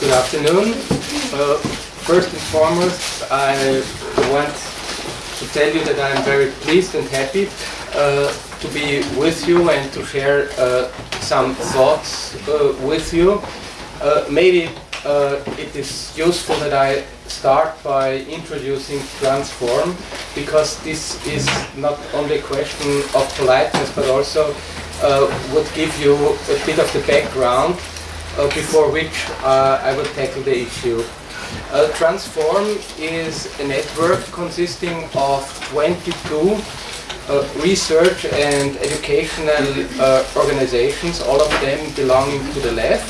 Good afternoon. Uh, first and foremost, I want to tell you that I am very pleased and happy uh, to be with you and to share uh, some thoughts uh, with you. Uh, maybe uh, it is useful that I start by introducing Transform because this is not only a question of politeness but also would give you a bit of the background before which I will tackle the issue. Uh, Transform is a network consisting of 22 uh, research and educational uh, organizations, all of them belonging to the left.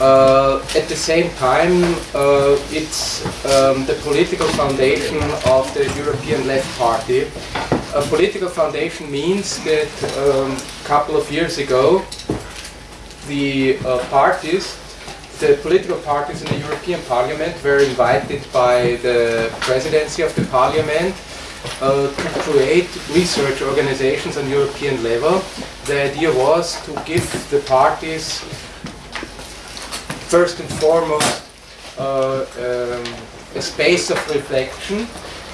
Uh, at the same time, uh, it's um, the political foundation of the European Left Party. A political foundation means that um, a couple of years ago, the uh, parties the political parties in the European Parliament were invited by the presidency of the Parliament uh, to create research organizations on European level. The idea was to give the parties first and foremost uh, um, a space of reflection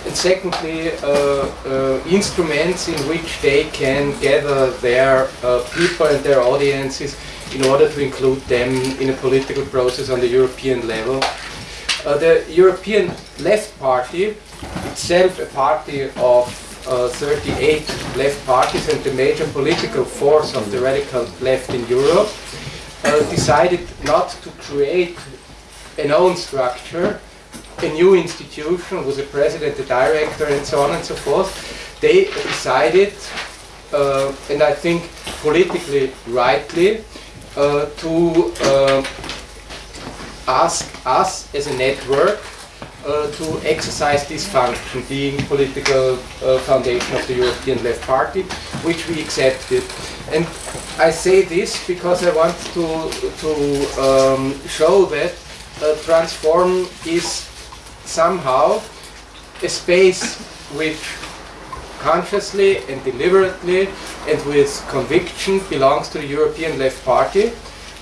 and secondly uh, uh instruments in which they can gather their uh, people and their audiences in order to include them in a political process on the European level. Uh, the European Left Party, itself a party of uh, 38 left parties and the major political force of the radical left in Europe, uh, decided not to create an own structure, a new institution with a president, a director, and so on and so forth. They decided, uh, and I think politically rightly, to uh, ask us as a network uh, to exercise this function, being political uh, foundation of the European Left Party, which we accepted. And I say this because I want to, to um, show that uh, Transform is somehow a space which consciously and deliberately and with conviction belongs to the European Left Party.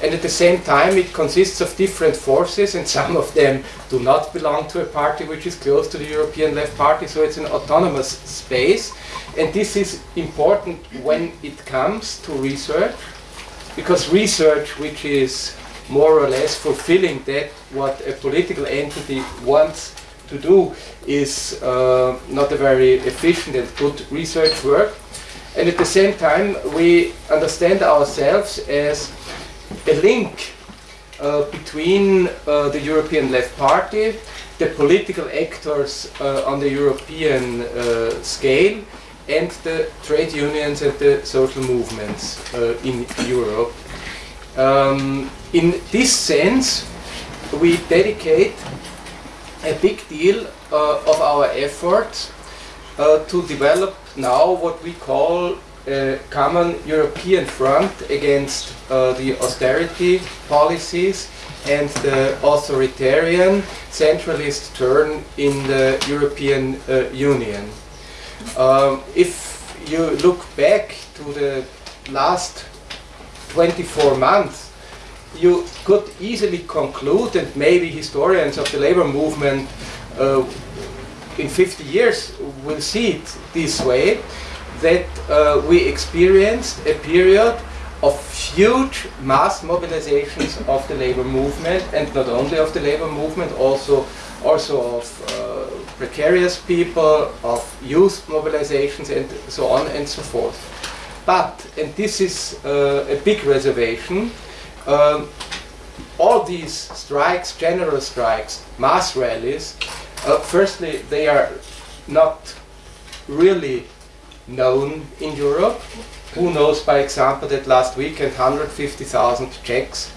And at the same time, it consists of different forces, and some of them do not belong to a party which is close to the European Left Party, so it's an autonomous space. And this is important when it comes to research, because research which is more or less fulfilling that what a political entity wants to do is uh, not a very efficient and good research work. And at the same time, we understand ourselves as a link uh, between uh, the European Left Party, the political actors uh, on the European uh, scale, and the trade unions and the social movements uh, in Europe. Um, in this sense, we dedicate a big deal uh, of our efforts uh, to develop now what we call a common European front against uh, the austerity policies and the authoritarian centralist turn in the European uh, Union. Um, if you look back to the last 24 months, you could easily conclude, and maybe historians of the labor movement uh, in 50 years will see it this way, that uh, we experienced a period of huge mass mobilizations of the labor movement, and not only of the labor movement, also, also of uh, precarious people, of youth mobilizations, and so on and so forth. But, and this is uh, a big reservation, um, all these strikes, general strikes, mass rallies, uh, firstly, they are not really known in Europe. Who knows, by example, that last weekend 150,000 Czechs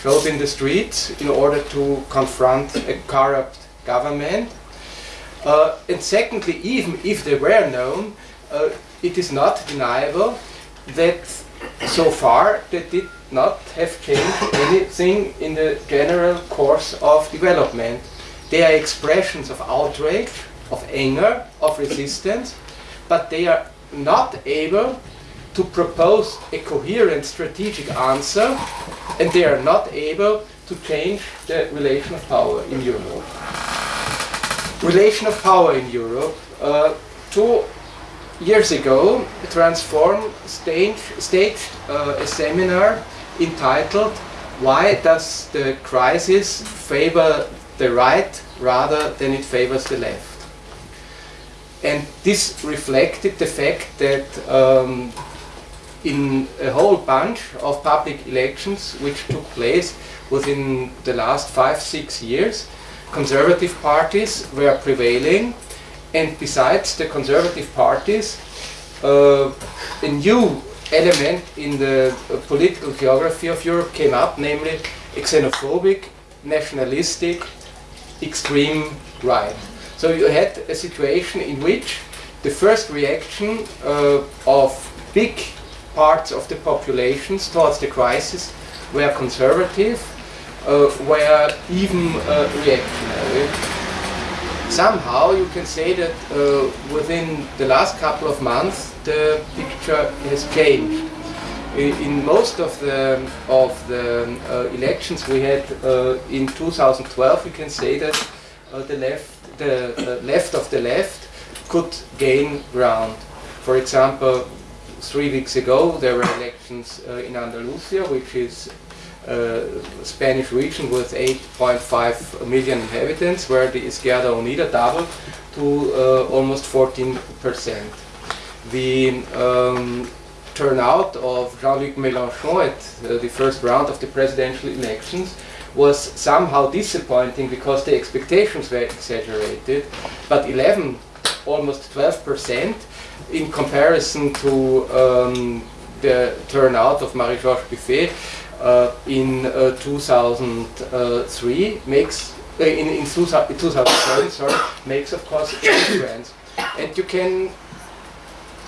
showed in the streets in order to confront a corrupt government. Uh, and secondly, even if they were known, uh, it is not deniable that so far they did not have changed anything in the general course of development. They are expressions of outrage, of anger, of resistance, but they are not able to propose a coherent strategic answer and they are not able to change the relation of power in Europe. Relation of power in Europe. Uh, two years ago, Transform staged, staged uh, a seminar entitled Why Does the Crisis Favor the Right rather than it favors the left? And this reflected the fact that um, in a whole bunch of public elections which took place within the last five, six years, conservative parties were prevailing and besides the conservative parties, uh, a new element in the uh, political geography of Europe came up, namely xenophobic, nationalistic, extreme right. So you had a situation in which the first reaction uh, of big parts of the populations towards the crisis were conservative, uh, were even uh, reactionary. Somehow you can say that uh, within the last couple of months the picture has changed. In most of the of the uh, elections we had uh, in 2012, we can say that uh, the left the left of the left could gain ground. For example, three weeks ago there were elections uh, in Andalusia, which is uh, Spanish region with 8.5 million inhabitants, where the Izquierda Unida doubled to uh, almost 14 percent. The um, turnout of Jean-Luc Mélenchon at uh, the first round of the presidential elections was somehow disappointing because the expectations were exaggerated, but 11, almost 12 percent in comparison to um, the turnout of Marie-Georges Buffet uh, in uh, 2003 makes uh, in, in 2007 sorry makes of course a difference and you can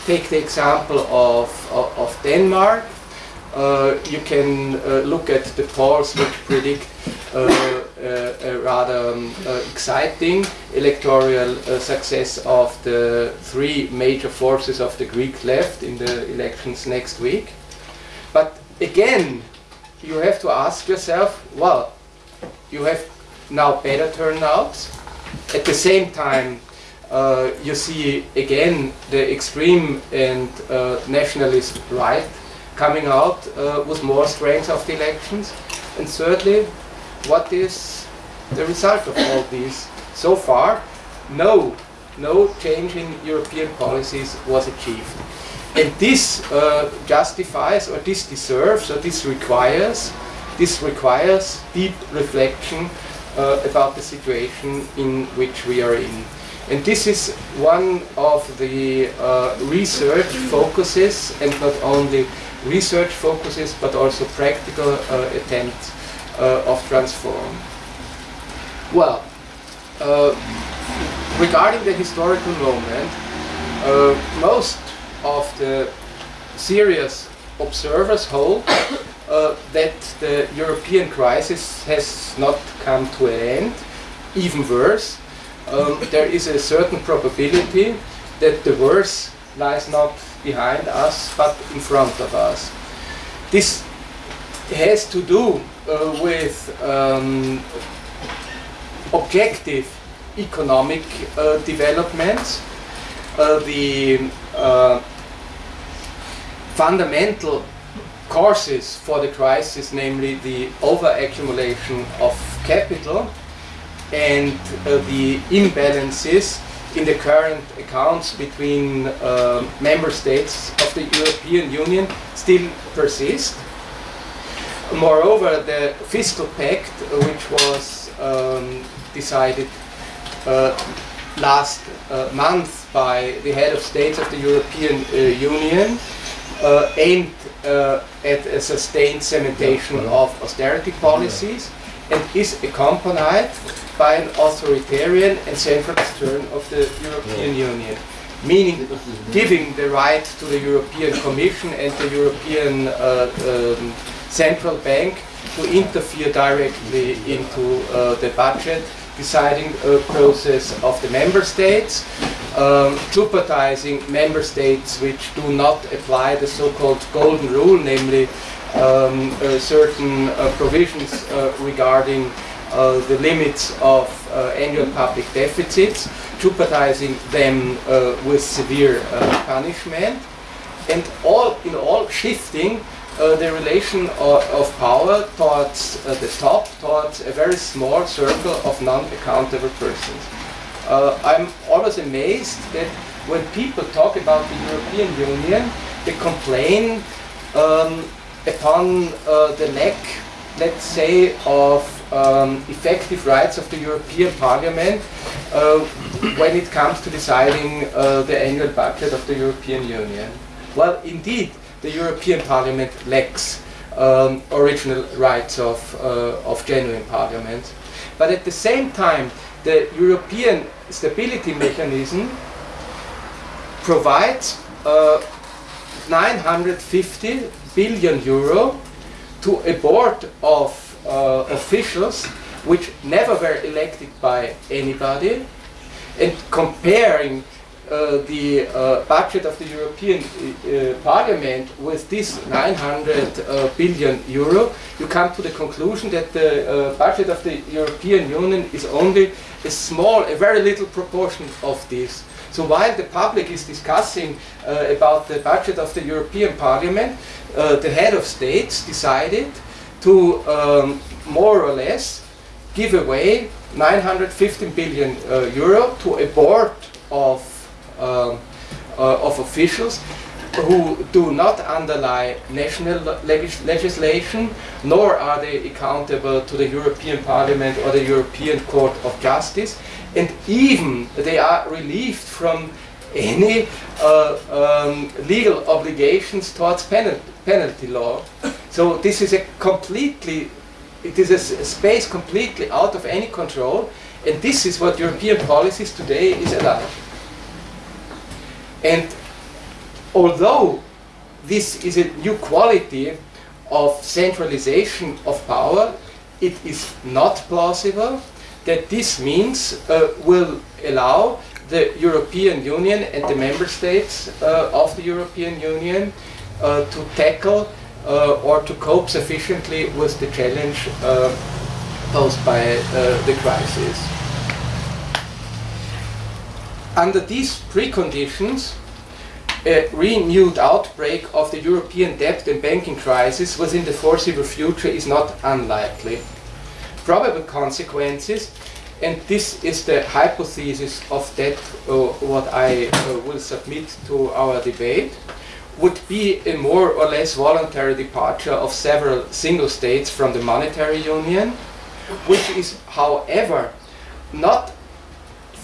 take the example of, of, of Denmark uh, you can uh, look at the polls which predict uh, a rather um, exciting electoral success of the three major forces of the Greek left in the elections next week. But again, you have to ask yourself, well, you have now better turnouts. At the same time, uh, you see again the extreme and uh, nationalist right coming out uh, with more strength of the elections. And thirdly, what is the result of all these? So far, no, no change in European policies was achieved. And this uh, justifies, or this deserves, or this requires, this requires deep reflection uh, about the situation in which we are in. And this is one of the uh, research focuses, and not only research focuses, but also practical uh, attempts uh, of Transform. Well, uh, regarding the historical moment, most of the serious observers hold uh, that the European crisis has not come to an end. Even worse, um, there is a certain probability that the worst lies not behind us but in front of us. This has to do uh, with um, objective economic uh, developments, uh, the uh, fundamental causes for the crisis, namely the over-accumulation of capital and uh, the imbalances in the current accounts between uh, member states of the European Union still persist. Moreover, the fiscal pact, uh, which was um, decided uh, last uh, month by the head of states of the European uh, Union, aimed at a sustained cementation of austerity policies and is accompanied by an authoritarian and centralist turn of the European Union, meaning giving the right to the European Commission and the European uh, um, Central Bank to interfere directly into uh, the budget deciding a process of the member states, um, jeopardizing member states which do not apply the so-called golden rule, namely um, uh, certain uh, provisions uh, regarding uh, the limits of uh, annual public deficits, jeopardizing them uh, with severe uh, punishment, and all in all shifting uh, the relation of, of power towards uh, the top, towards a very small circle of non-accountable persons. Uh, I'm always amazed that when people talk about the European Union, they complain um, upon uh, the lack, let's say, of um, effective rights of the European Parliament uh, when it comes to deciding the annual budget of the European Union. Well, indeed, the European Parliament lacks um, original rights of, uh, of genuine parliament. But at the same time, the European Stability Mechanism provides uh, 950 billion euro to a board of uh, officials which never were elected by anybody and comparing the uh, budget of the European uh, Parliament with this 900 uh, billion euro, you come to the conclusion that the uh, budget of the European Union is only a small, a very little proportion of this. So while the public is discussing uh, about the budget of the European Parliament, the head of states decided to um, more or less give away 915 billion euro to a board of um, uh, of officials who do not underlie national legis legislation, nor are they accountable to the European Parliament or the European Court of Justice, and even they are relieved from any uh, um, legal obligations towards penalty, penalty law. So this is a completely, it is a, space completely out of any control, and this is what European policies today is allowed. And although this is a new quality of centralization of power, it is not plausible that this means uh, will allow the European Union and the member states uh, of the European Union uh, to tackle uh, or to cope sufficiently with the challenge uh, posed by uh, the crisis. Under these preconditions, a renewed outbreak of the European debt and banking crisis within the foreseeable future is not unlikely. Probable consequences, and this is the hypothesis of that uh, what I uh, will submit to our debate, would be a more or less voluntary departure of several single states from the monetary union, which is, however, not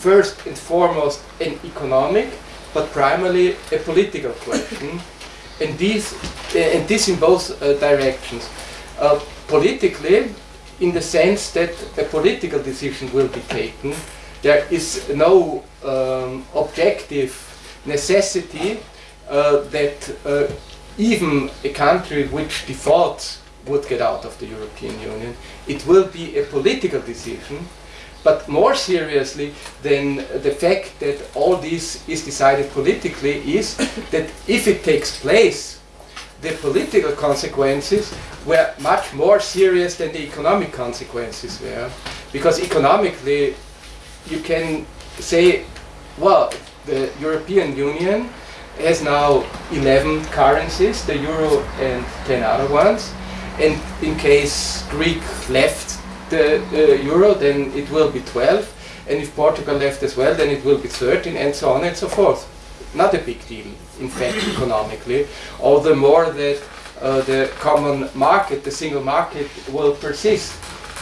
first and foremost an economic, but primarily a political question, and, these, and this in both uh, directions. Uh, politically, in the sense that a political decision will be taken, there is no um, objective necessity uh, that uh, even a country which defaults would get out of the European Union. It will be a political decision but more seriously than the fact that all this is decided politically is that if it takes place, the political consequences were much more serious than the economic consequences were. Because economically, you can say, well, the European Union has now 11 currencies, the euro and 10 other ones. And in case Greek left the uh, euro, then it will be 12. And if Portugal left as well, then it will be 13, and so on and so forth. Not a big deal, in fact, economically. All the more that uh, the common market, the single market, will persist.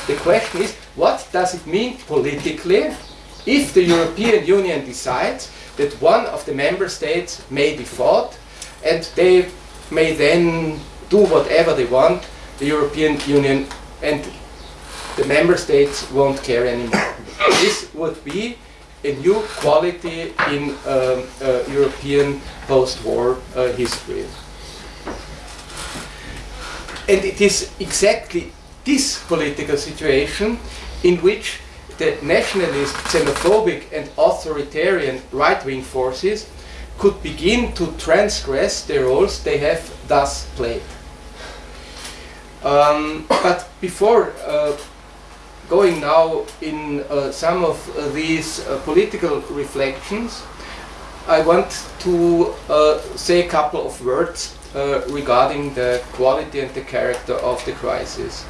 The question is, what does it mean politically if the European Union decides that one of the member states may default and they may then do whatever they want, the European Union, and the member states won't care anymore. this would be a new quality in um, uh, European post-war uh, history. And it is exactly this political situation in which the nationalist, xenophobic and authoritarian right-wing forces could begin to transgress the roles they have thus played. Um, but before uh, going now in uh, some of uh, these uh, political reflections, I want to uh, say a couple of words uh, regarding the quality and the character of the crisis.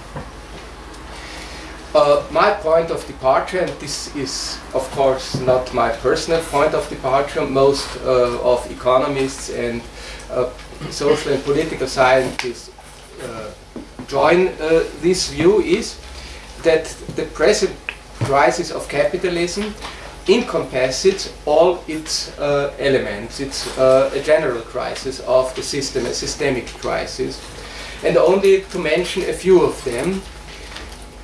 Uh, my point of departure, and this is of course not my personal point of departure, most of economists and social and political scientists join this view, is that the present crisis of capitalism encompasses all its uh, elements. It's a general crisis of the system, a systemic crisis. And only to mention a few of them,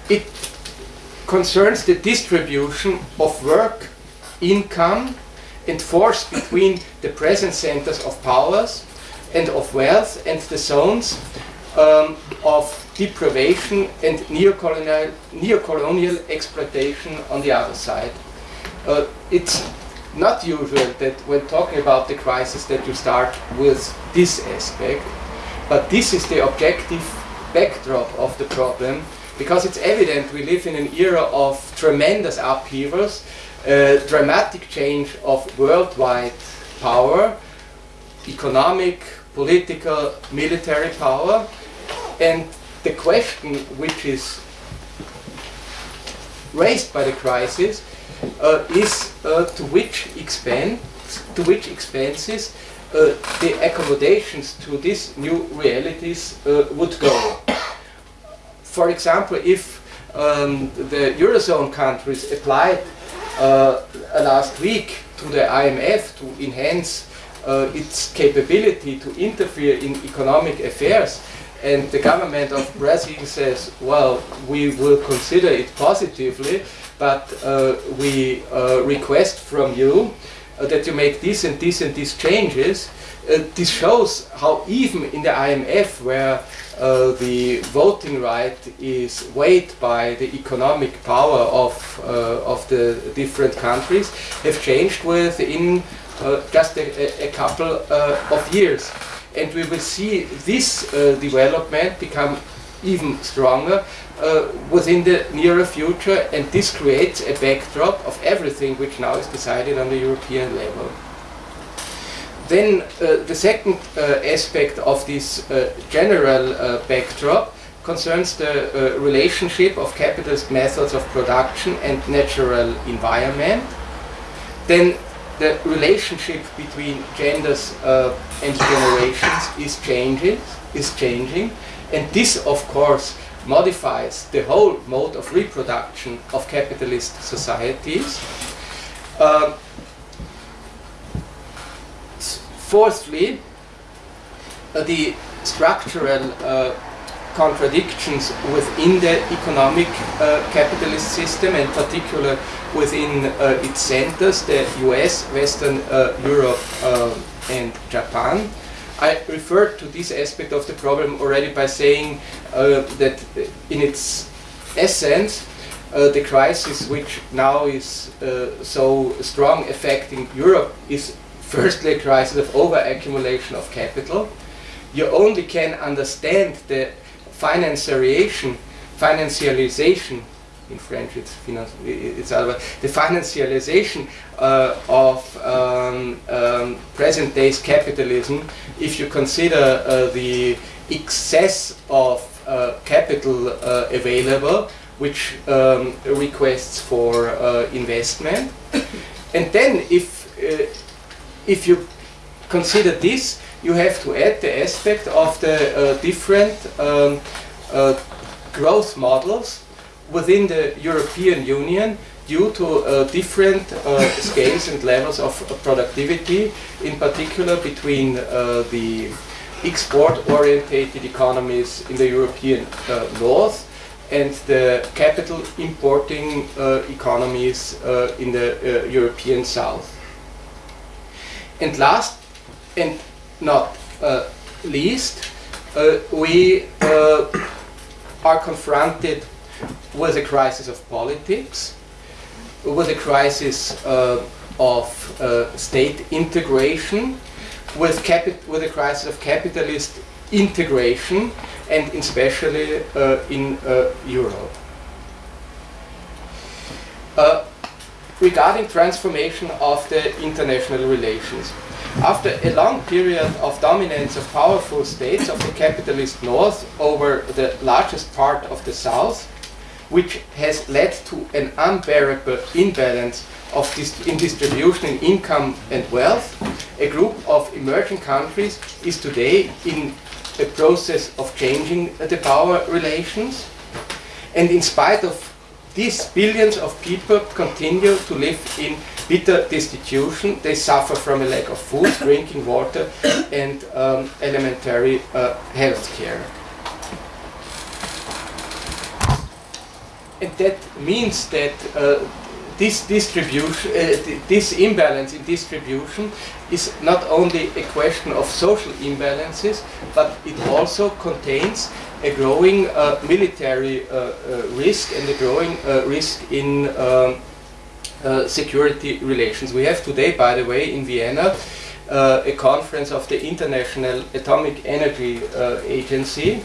it concerns the distribution of work, income, and force between the present centers of powers and of wealth and the zones um, of deprivation and neocolonial, neocolonial exploitation on the other side. Uh, it's not usual that when talking about the crisis that you start with this aspect, but this is the objective backdrop of the problem because it's evident we live in an era of tremendous upheavals, uh, dramatic change of worldwide power, economic, political, military power, and the question which is raised by the crisis uh, is uh, to which extent, to which expenses uh, the accommodations to these new realities uh, would go. For example, if um, the Eurozone countries applied uh, last week to the IMF to enhance uh, its capability to interfere in economic affairs, and the government of Brazil says, well, we will consider it positively, but uh, we uh, request from you uh, that you make this and this and these changes, uh, this shows how even in the IMF, where uh, the voting right is weighed by the economic power of, uh, of the different countries, have changed within just a, a couple of years. And we will see this uh, development become even stronger uh, within the nearer future, and this creates a backdrop of everything which now is decided on the European level. Then uh, the second uh, aspect of this uh, general uh, backdrop concerns the relationship of capitalist methods of production and natural environment. Then the relationship between genders uh, and generations is changing, is changing, and this, of course, modifies the whole mode of reproduction of capitalist societies. Uh, fourthly, uh, the structural uh, contradictions within the economic uh, capitalist system and particular within uh, its centers, the US, Western uh, Europe uh, and Japan. I referred to this aspect of the problem already by saying that in its essence, uh, the crisis which now is uh, so strong affecting Europe is firstly a crisis of over-accumulation of capital. You only can understand the financiarization, financialization, in French it's, it's otherwise, the financialization uh, of um, um, present day's capitalism if you consider uh, the excess of uh, capital uh, available which um, requests for uh, investment. and then if uh, if you consider this, you have to add the aspect of the uh, different um, uh, growth models within the European Union due to uh, different uh, scales and levels of productivity, in particular between uh, the export-orientated economies in the European uh, North and the capital importing economies in the European South. And last and not uh, least, uh, we uh, are confronted with a crisis of politics, with a crisis of uh, state integration, with, with a crisis of capitalist integration, and especially uh, in uh, Europe. Regarding transformation of the international relations. After a long period of dominance of powerful states of the capitalist North over the largest part of the South, which has led to an unbearable imbalance of dis in distribution in income and wealth, a group of emerging countries is today in a process of changing the power relations. And in spite of these billions of people continue to live in bitter destitution. They suffer from a lack of food, drinking water, and um, elementary uh, health care. And that means that uh, this distribution, uh, this imbalance in distribution is not only a question of social imbalances, but it also contains a growing uh, military uh, uh, risk and a growing uh, risk in um, security relations. We have today, by the way, in Vienna, a conference of the International Atomic Energy Agency,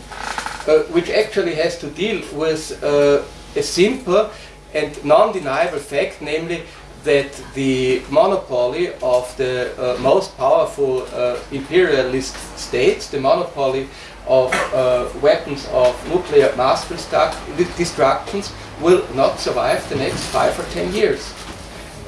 which actually has to deal with a simple and non-deniable fact, namely that the monopoly of the uh, most powerful uh, imperialist states, the monopoly of uh, weapons of nuclear mass destructions, will not survive the next five or ten years.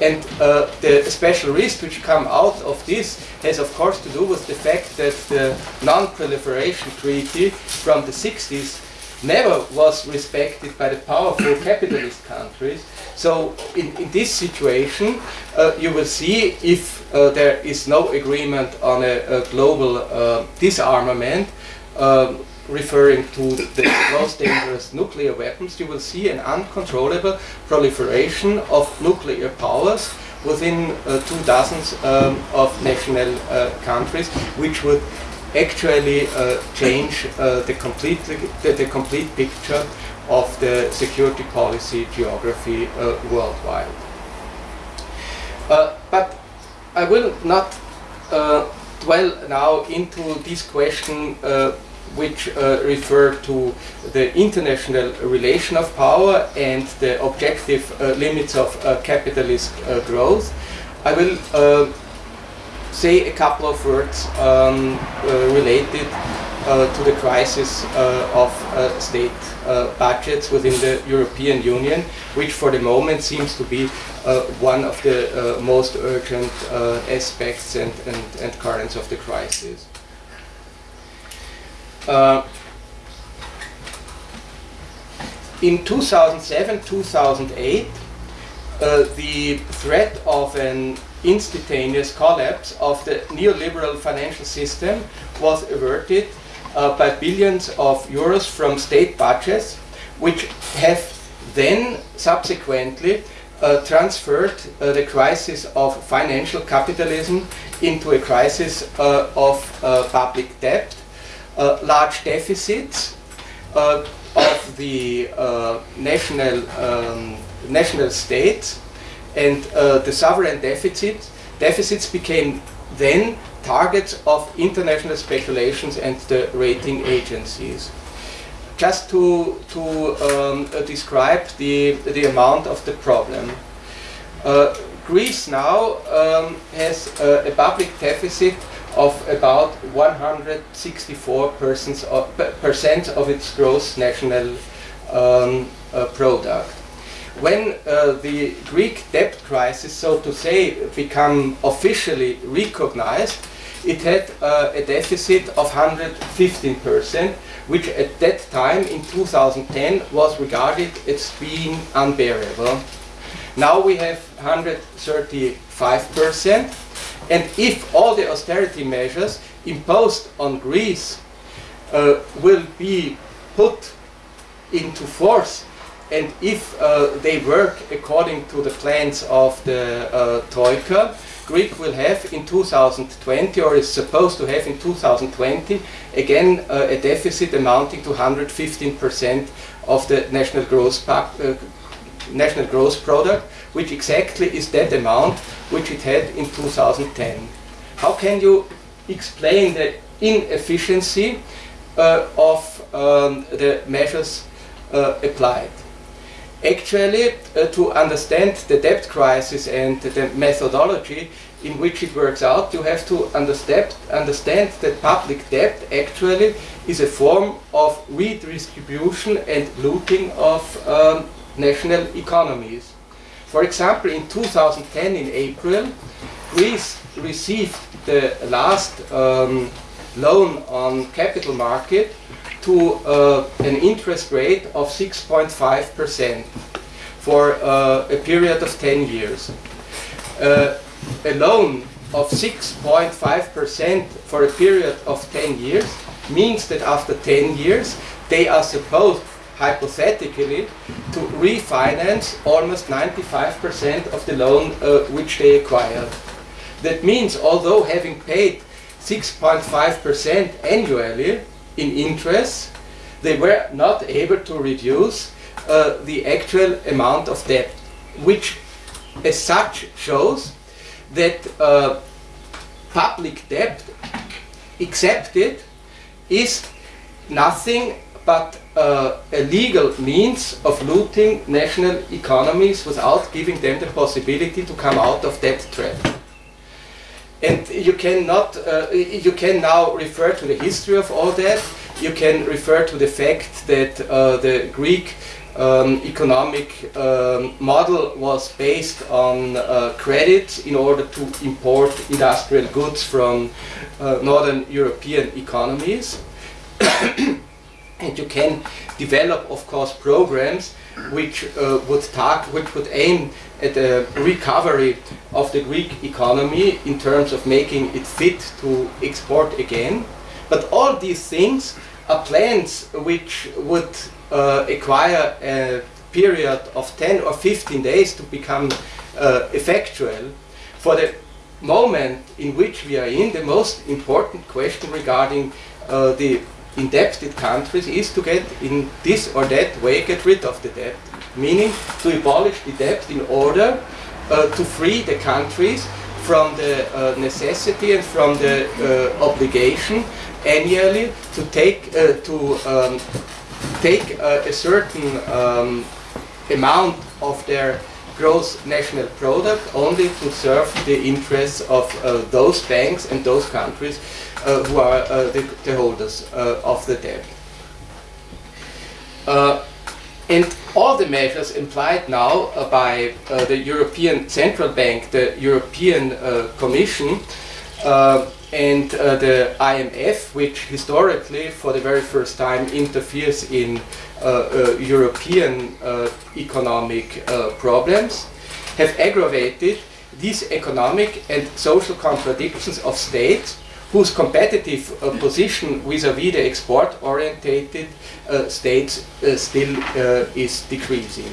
And uh, the special risks which come out of this has of course to do with the fact that the non-proliferation treaty from the 60s never was respected by the powerful capitalist countries. So in, in this situation, uh, you will see if uh, there is no agreement on a, a global uh, disarmament, um, referring to the most dangerous nuclear weapons, you will see an uncontrollable proliferation of nuclear powers within uh, two dozens um, of national uh, countries, which would actually uh, change the, complete, the, the, complete picture of the security policy geography uh, worldwide. Uh, but I will not uh, dwell now into this question uh, which refer to the international relation of power and the objective limits of capitalist growth. I will say a couple of words um, uh, related uh, to the crisis uh, of uh, state uh, budgets within the European Union, which for the moment seems to be uh, one of the most urgent aspects and, and, and, currents of the crisis. in 2007-2008, the threat of an instantaneous collapse of the neoliberal financial system was averted uh, by billions of euros from state budgets, which have then subsequently uh, transferred uh, the crisis of financial capitalism into a crisis uh, of uh, public debt, uh, large deficits of the national, um, national states, and uh, the sovereign deficit, deficits became then targets of international speculations and the rating agencies. Just to, to um, uh, describe the, the amount of the problem. Uh, Greece now um, has a public deficit of about 164 percent of, percent of its gross national um, uh, product when uh, the Greek debt crisis, so to say, became officially recognized, it had uh, a deficit of 115%, which at that time in 2010 was regarded as being unbearable. Now we have 135%, and if all the austerity measures imposed on Greece uh, will be put into force and if uh, they work according to the plans of the uh, Troika, Greek will have in 2020, or is supposed to have in 2020, again uh, a deficit amounting to 115% of the national gross, uh, national gross product, which exactly is that amount which it had in 2010. How can you explain the inefficiency uh, of um, the measures uh, applied. Actually, uh, to understand the debt crisis and the methodology in which it works out, you have to understand, that public debt actually is a form of redistribution and looting of um, national economies. For example, in 2010, in April, Greece received the last um, loan on capital market to uh, an interest rate of 6.5% for uh, a period of 10 years. Uh, a loan of 6.5% for a period of 10 years means that after 10 years they are supposed hypothetically to refinance almost 95% of the loan uh, which they acquired. That means although having paid 6.5% annually in interest, they were not able to reduce uh, the actual amount of debt, which as such shows that uh, public debt accepted is nothing but uh, a legal means of looting national economies without giving them the possibility to come out of that trap. And you cannot, uh, you can now refer to the history of all that. You can refer to the fact that uh, the Greek um, economic um, model was based on uh, credit in order to import industrial goods from uh, northern European economies. and you can develop, of course, programs which uh, would target, which would aim at a recovery of the Greek economy in terms of making it fit to export again. But all these things are plans which would uh, acquire a period of 10 or 15 days to become uh, effectual. For the moment in which we are in, the most important question regarding uh, the indebted countries is to get in this or that way get rid of the debt. Meaning to abolish the debt in order uh, to free the countries from the uh, necessity and from the uh, obligation annually to take uh, to um, take uh, a certain um, amount of their gross national product only to serve the interests of uh, those banks and those countries who are the, the, holders of the debt. And all the measures implied now uh, by uh, the European Central Bank, the European uh, Commission, uh, and uh, the IMF, which historically, for the very first time, interferes in uh, European economic problems, have aggravated these economic and social contradictions of states whose competitive uh, position vis-à-vis -vis the export-orientated uh, states uh, still is decreasing.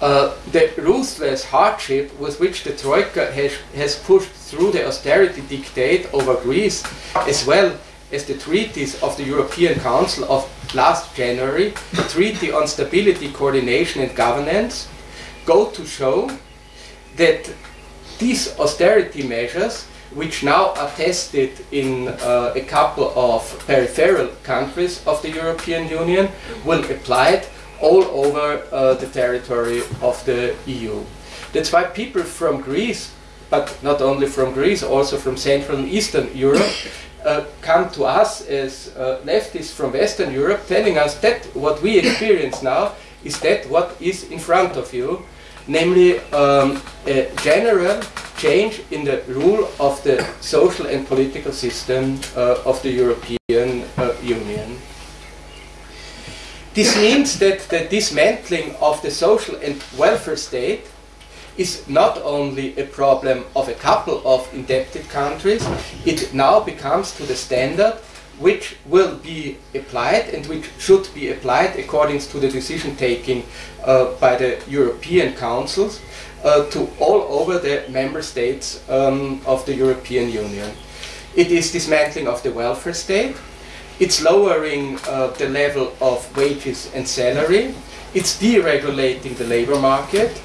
Uh, the ruthless hardship with which the Troika has, has, pushed through the austerity dictate over Greece, as well as the treaties of the European Council of last January, the Treaty on Stability, Coordination and Governance, go to show that these austerity measures which now are tested in uh, a couple of peripheral countries of the European Union, will apply it all over uh, the territory of the EU. That's why people from Greece, but not only from Greece, also from Central and Eastern Europe, uh, come to us as uh, leftists from Western Europe telling us that what we experience now is that what is in front of you, namely um, a general change in the rule of the social and political system uh, of the European uh, Union. This means that the dismantling of the social and welfare state is not only a problem of a couple of indebted countries, it now becomes to the standard which will be applied and which should be applied according to the decision taking uh, by the European councils uh, to all over the member states um, of the European Union. It is dismantling of the welfare state, it's lowering uh, the level of wages and salary, it's deregulating the labor market,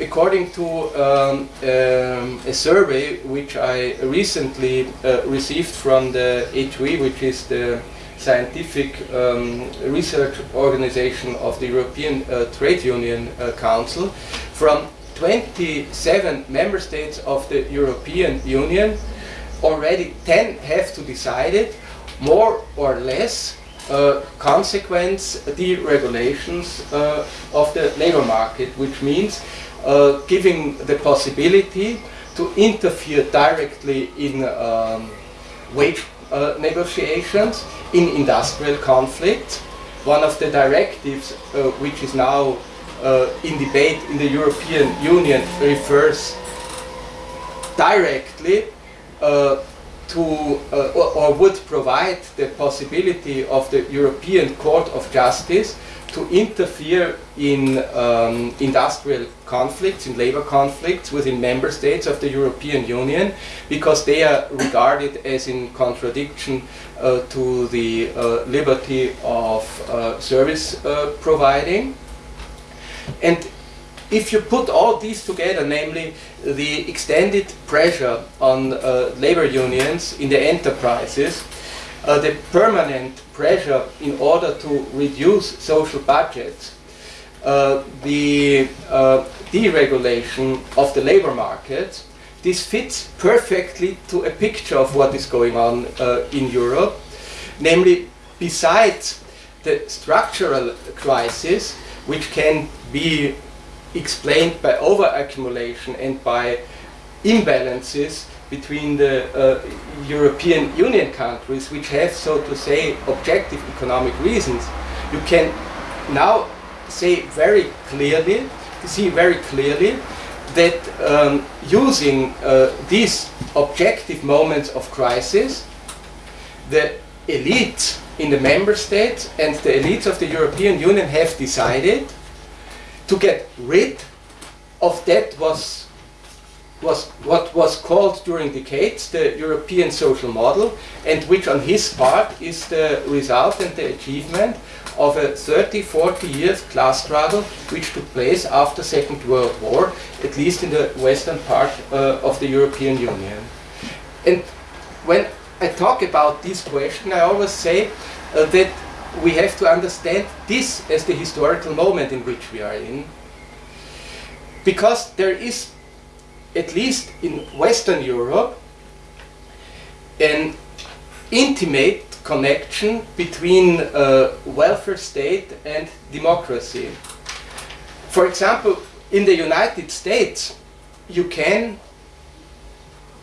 according to um, um, a survey which I recently uh, received from the HOE, which is the scientific um, research organization of the European uh, Trade Union uh, Council, from 27 member states of the European Union, already 10 have to decide it, more or less uh, consequence deregulations uh, of the labor market, which means uh, giving the possibility to interfere directly in um, wage uh, negotiations, in industrial conflict. One of the directives uh, which is now uh, in debate in the European Union refers directly to uh, or, or, would provide the possibility of the European Court of Justice to interfere in um, industrial conflicts, in labor conflicts within member states of the European Union, because they are regarded as in contradiction uh, to the uh, liberty of uh, service uh, providing. And if you put all these together, namely the extended pressure on uh, labor unions in the enterprises, uh, the permanent pressure in order to reduce social budgets, uh, the uh, deregulation of the labor market, this fits perfectly to a picture of what is going on uh, in Europe. Namely, besides the structural crisis, which can be explained by overaccumulation and by imbalances between the uh, European Union countries, which have, so to say, objective economic reasons, you can now say very clearly, see very clearly, that um, using uh, these objective moments of crisis, the elites in the member states and the elites of the European Union have decided to get rid of that was was what was called during decades the European social model and which on his part is the result and the achievement of a 30, 40 years class struggle which took place after Second World War, at least in the western part uh, of the European Union. And when I talk about this question, I always say uh, that we have to understand this as the historical moment in which we are in. Because there is, at least in Western Europe, an intimate connection between uh, welfare state and democracy. For example, in the United States, you can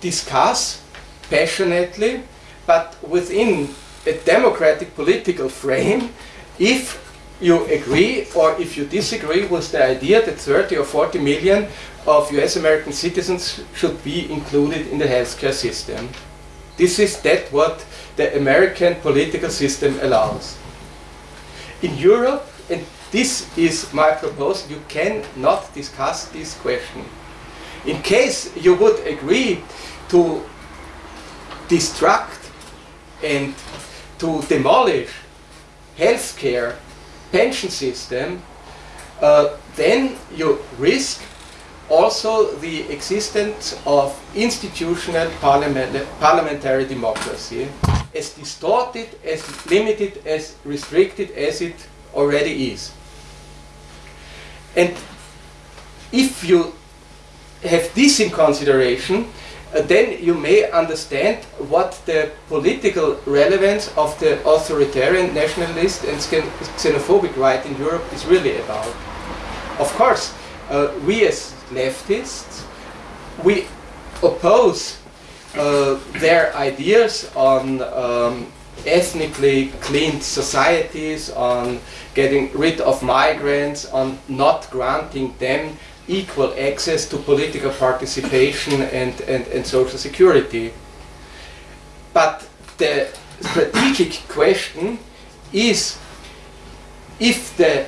discuss passionately, but within a democratic political frame if you agree or if you disagree with the idea that 30 or 40 million of US American citizens should be included in the healthcare system. This is that what the American political system allows. In Europe, and this is my proposal, you cannot discuss this question. In case you would agree to destruct and to demolish healthcare pension system, uh, then you risk also the existence of institutional parliament, parliamentary democracy, as distorted, as limited, as restricted as it already is. And if you have this in consideration, then you may understand what the political relevance of the authoritarian, nationalist and xenophobic right in Europe is really about. Of course, uh, we as leftists, we oppose uh, their ideas on um, ethnically cleaned societies, on getting rid of migrants, on not granting them equal access to political participation and, and, and social security. But the strategic question is if the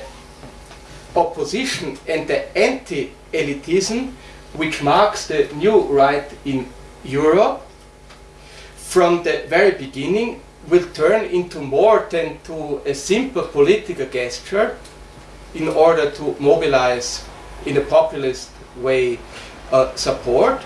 opposition and the anti-elitism which marks the new right in Europe from the very beginning will turn into more than to a simple political gesture in order to mobilize in a populist way uh, support,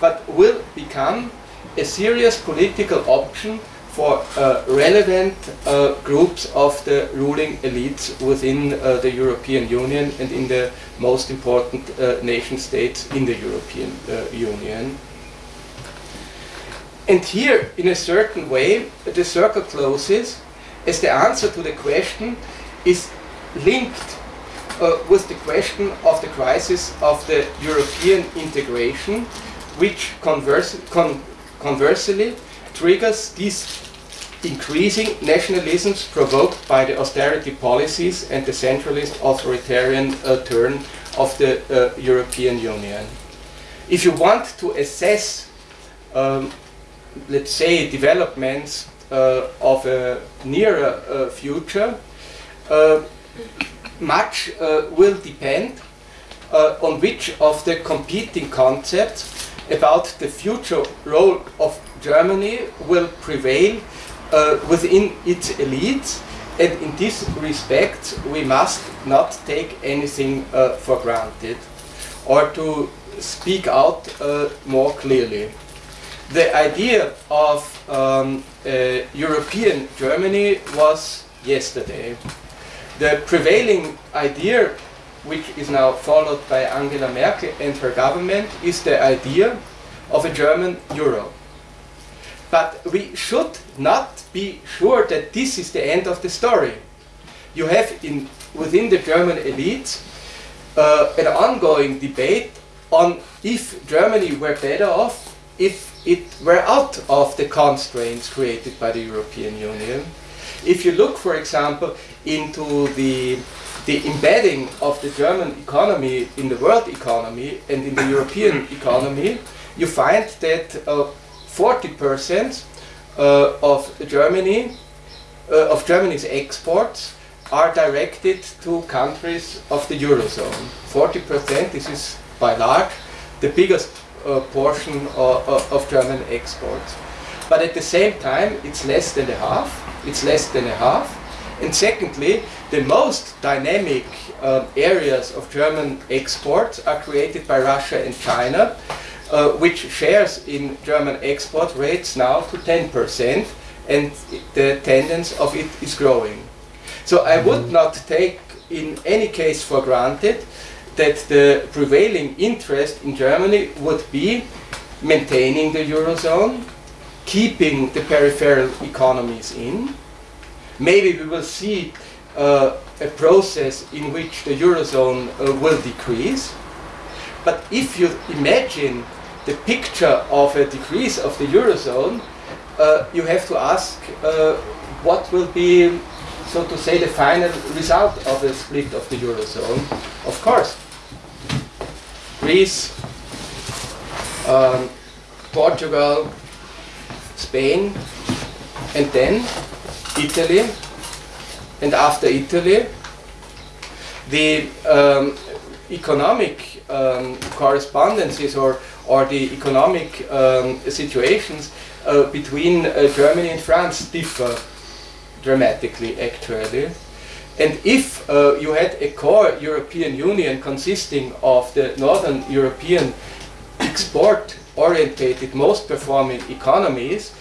but will become a serious political option for uh, relevant uh, groups of the ruling elites within uh, the European Union and in the most important uh, nation states in the European uh, Union. And here, in a certain way, the circle closes as the answer to the question is linked uh, with the question of the crisis of the European integration, which converse, con conversely triggers these increasing nationalisms provoked by the austerity policies and the centralist authoritarian uh, turn of the uh, European Union. If you want to assess, um, let's say, developments uh, of a nearer uh, future, uh, much uh, will depend on which of the competing concepts about the future role of Germany will prevail uh, within its elites and in this respect we must not take anything uh, for granted or to speak out uh, more clearly. The idea of um, European Germany was yesterday. The prevailing idea which is now followed by Angela Merkel and her government is the idea of a German euro. But we should not be sure that this is the end of the story. You have in, within the German elites uh, an ongoing debate on if Germany were better off if it were out of the constraints created by the European Union. If you look, for example, into the, the embedding of the German economy in the world economy and in the European economy, you find that uh, 40% uh, of Germany, uh, of Germany's exports are directed to countries of the Eurozone. 40%, this is by large the biggest uh, portion of, of German exports. But at the same time, it's less than a half. It's less than a half. And secondly, the most dynamic uh, areas of German exports are created by Russia and China, uh, which shares in German export rates now to 10% and the tendency of it is growing. So I would mm-hmm. not take in any case for granted that the prevailing interest in Germany would be maintaining the Eurozone, keeping the peripheral economies in. Maybe we will see uh, a process in which the Eurozone uh, will decrease. But if you imagine the picture of a decrease of the Eurozone, uh, you have to ask uh, what will be, so to say, the final result of a split of the Eurozone. Of course, Greece, um, Portugal, Spain, and then Italy, and after Italy, the um, economic um, correspondences or or the economic um, situations uh, between uh, Germany and France differ dramatically actually. And if uh, you had a core European Union consisting of the Northern European export-orientated, most performing economies,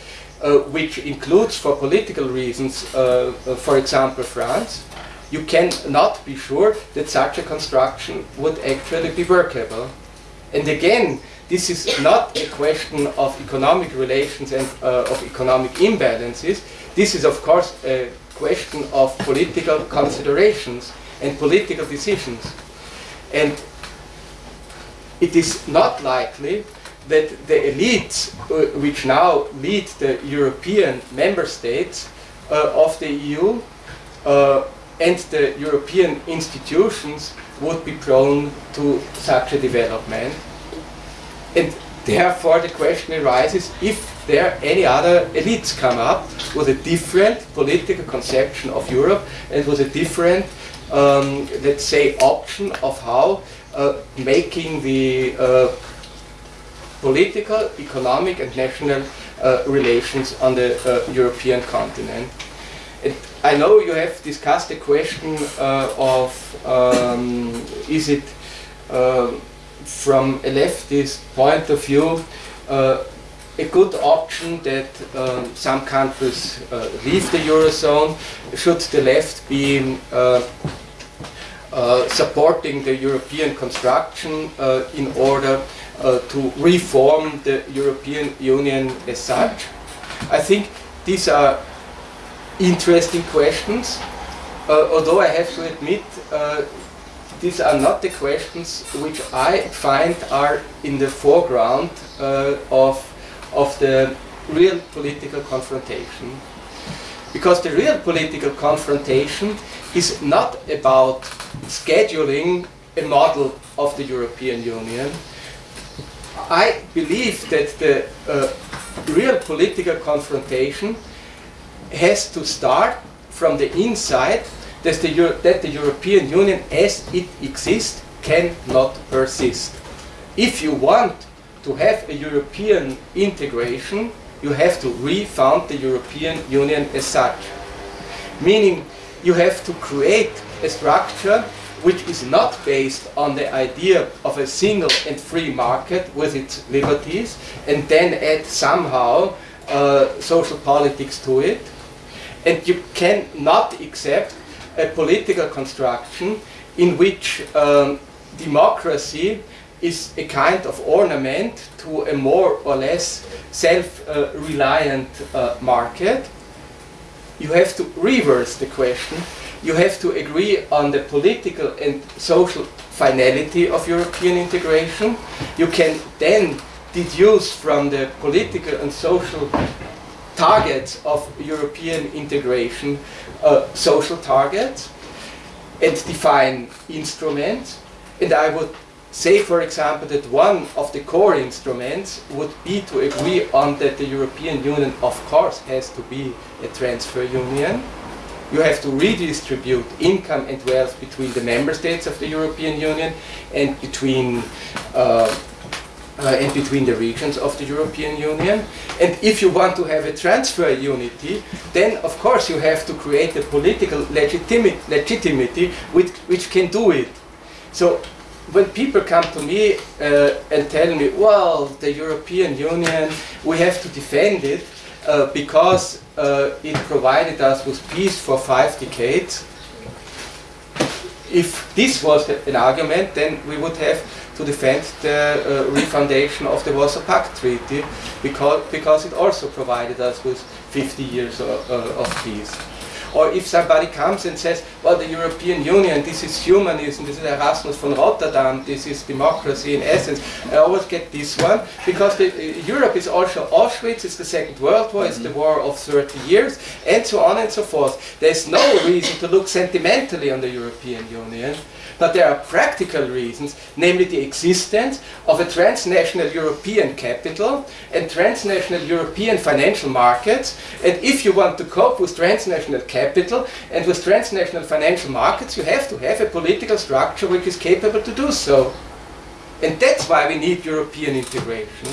uh, which includes for political reasons, uh, uh, for example, France, you cannot be sure that such a construction would actually be workable. And again, this is not a question of economic relations and uh, of economic imbalances. This is, of course, a question of political considerations and political decisions. And it is not likely that the elites uh, which now lead the European member states uh, of the EU uh, and the European institutions would be prone to such a development. And therefore the question arises if there any other elites come up with a different political conception of Europe and with a different, um, let's say, option of how uh, making the uh, political, economic and national uh, relations on the uh, European continent. And I know you have discussed the question uh, of um, is it um, from a leftist point of view, uh, a good option that um, some countries uh, leave the eurozone. Should the left be uh, supporting the European construction in order uh, to reform the European Union as such? I think these are interesting questions, uh, although I have to admit these are not the questions which I find are in the foreground of of the real political confrontation. Because the real political confrontation is not about scheduling a model of the European Union. I believe that the uh, real political confrontation has to start from the inside that the, Euro that the European Union as it exists cannot persist. If you want to have a European integration, you have to refound the European Union as such. Meaning, you have to create a structure which is not based on the idea of a single and free market with its liberties, and then add somehow uh, social politics to it. And you cannot accept a political construction in which um, democracy is a kind of ornament to a more or less self-reliant uh, market. You have to reverse the question. You have to agree on the political and social finality of European integration. You can then deduce from the political and social targets of European integration uh, social targets and define instruments. And I would say, for example, that one of the core instruments would be to agree on that the European Union, of course, has to be a transfer union. You have to redistribute income and wealth between the member states of the European Union and between uh, uh, and between the regions of the European Union. And if you want to have a transfer unity, then of course you have to create a political legitimacy which, which can do it. So when people come to me uh, and tell me, well, the European Union, we have to defend it uh, because uh, it provided us with peace for five decades. If this was an argument, then we would have to defend the uh, refoundation of the Warsaw Pact Treaty because, because it also provided us with 50 years of, uh, of peace. Or if somebody comes and says, well, the European Union, this is humanism, this is Erasmus von Rotterdam, this is democracy in essence, I always get this one, because the, uh, Europe is also Auschwitz, it's the Second World War, it's the war of 30 years, and so on and so forth. There's no reason to look sentimentally on the European Union. But there are practical reasons, namely the existence of a transnational European capital and transnational European financial markets. And if you want to cope with transnational capital and with transnational financial markets, you have to have a political structure which is capable to do so. And that's why we need European integration.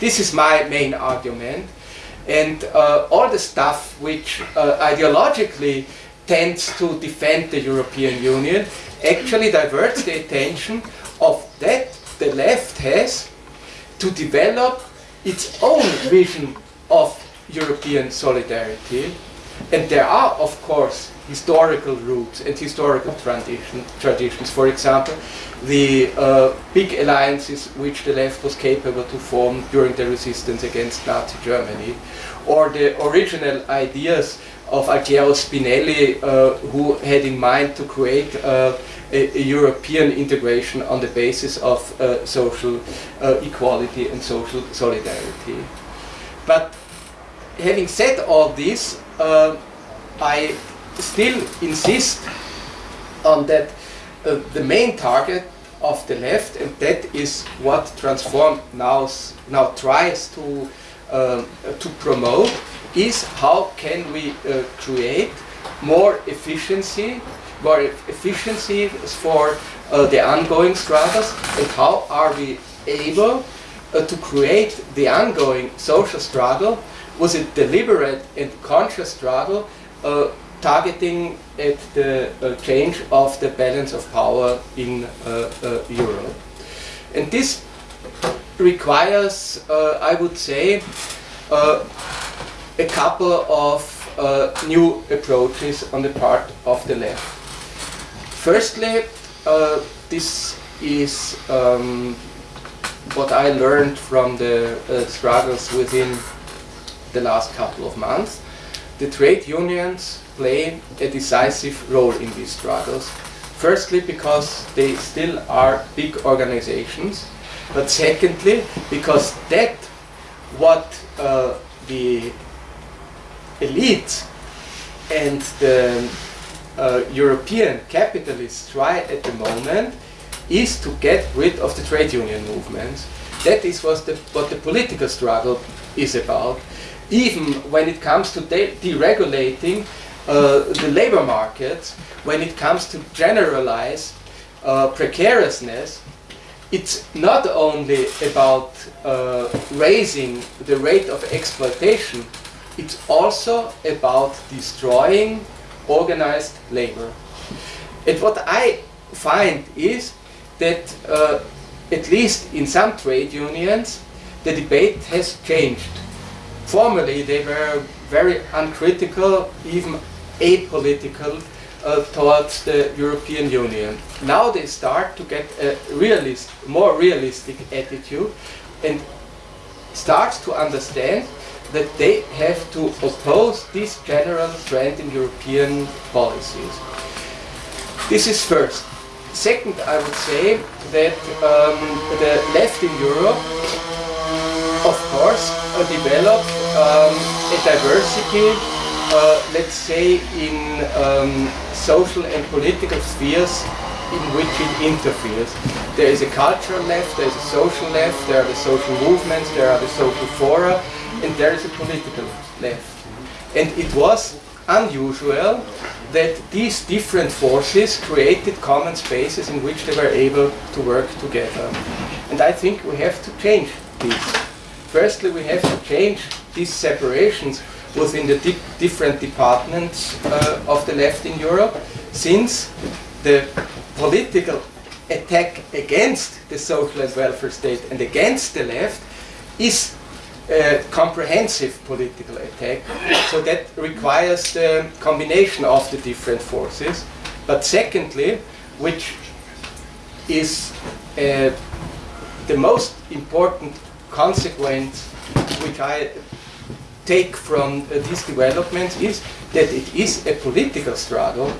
This is my main argument. And uh, all the stuff which uh, ideologically tends to defend the European Union actually diverts the attention of that the left has to develop its own vision of European solidarity. And there are, of course, historical roots and historical tradition, traditions. For example, the uh, big alliances which the left was capable to form during the resistance against Nazi Germany, or the original ideas of Altiero Spinelli, uh, who had in mind to create uh, a, a, European integration on the basis of uh, social uh, equality and social solidarity. But having said all this, uh, I still insist on that uh, the main target of the left, and that is what Transform now, now tries to, to promote, is how can we uh, create more efficiency, more efficiency for uh, the ongoing struggles, and how are we able uh, to create the ongoing social struggle was a deliberate and conscious struggle uh, targeting at the uh, change of the balance of power in uh, Europe. And this requires, I would say, a couple of uh, new approaches on the part of the left. Firstly, this is um, what I learned from the struggles within the last couple of months. The trade unions play a decisive role in these struggles. Firstly, because they still are big organizations, but secondly, because that what uh, the elite and the uh, European capitalists try at the moment is to get rid of the trade union movement. That is what the, what the political struggle is about. Even when it comes to de deregulating uh, the labor market, when it comes to generalize uh, precariousness, it's not only about uh, raising the rate of exploitation, it's also about destroying organized labor. And what I find is that uh, at least in some trade unions, the debate has changed. Formerly, they were very uncritical, even apolitical uh, towards the European Union. Now they start to get a realist, more realistic attitude and start to understand that they have to oppose this general trend in European policies. This is first. Second, I would say that um, the left in Europe, of course, uh, developed um, a diversity uh, let's say, in um, social and political spheres in which it interferes. There is a cultural left, there is a social left, there are the social movements, there are the social fora, and there is a political left. And it was unusual that these different forces created common spaces in which they were able to work together. And I think we have to change this. Firstly, we have to change these separations within the di different departments uh, of the left in Europe, since the political attack against the social and welfare state and against the left is comprehensive political attack. So that requires the combination of the different forces. But secondly, which is uh, the most important consequence which I take from uh, these developments is that it is a political struggle.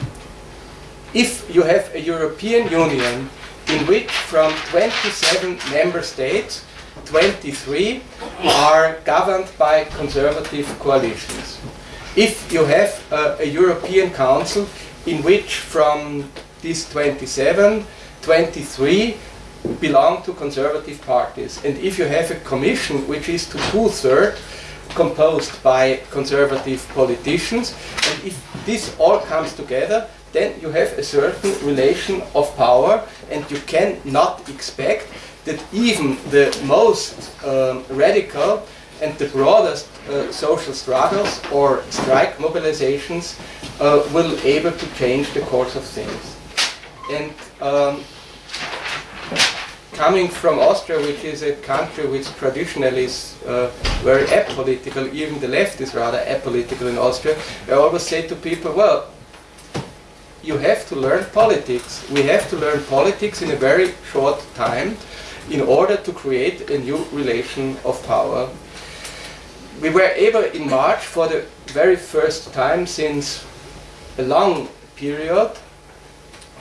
If you have a European Union in which from 27 member states, 23 are governed by conservative coalitions. If you have a European Council in which from these 27, 23 belong to conservative parties. And if you have a commission which is to two-thirds composed by conservative politicians. And if this all comes together, then you have a certain relation of power and you cannot expect that even the most um, radical and the broadest uh, social struggles or strike mobilizations uh, will able to change the course of things. And um, coming from Austria, which is a country which traditionally is uh, very apolitical, even the left is rather apolitical in Austria, I always say to people, well, you have to learn politics. We have to learn politics in a very short time in order to create a new relation of power. We were able in March for the very first time since a long period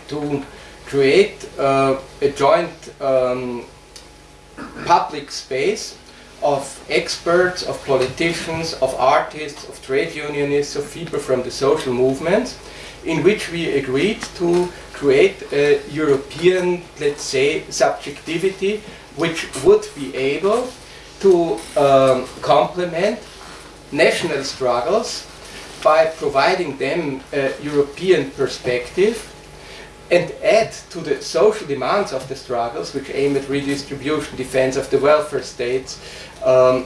to create uh, a joint um, public space of experts, of politicians, of artists, of trade unionists, of people from the social movements, in which we agreed to create a European, let's say, subjectivity which would be able to um, complement national struggles by providing them a European perspective and add to the social demands of the struggles, which aim at redistribution, defense of the welfare states, um,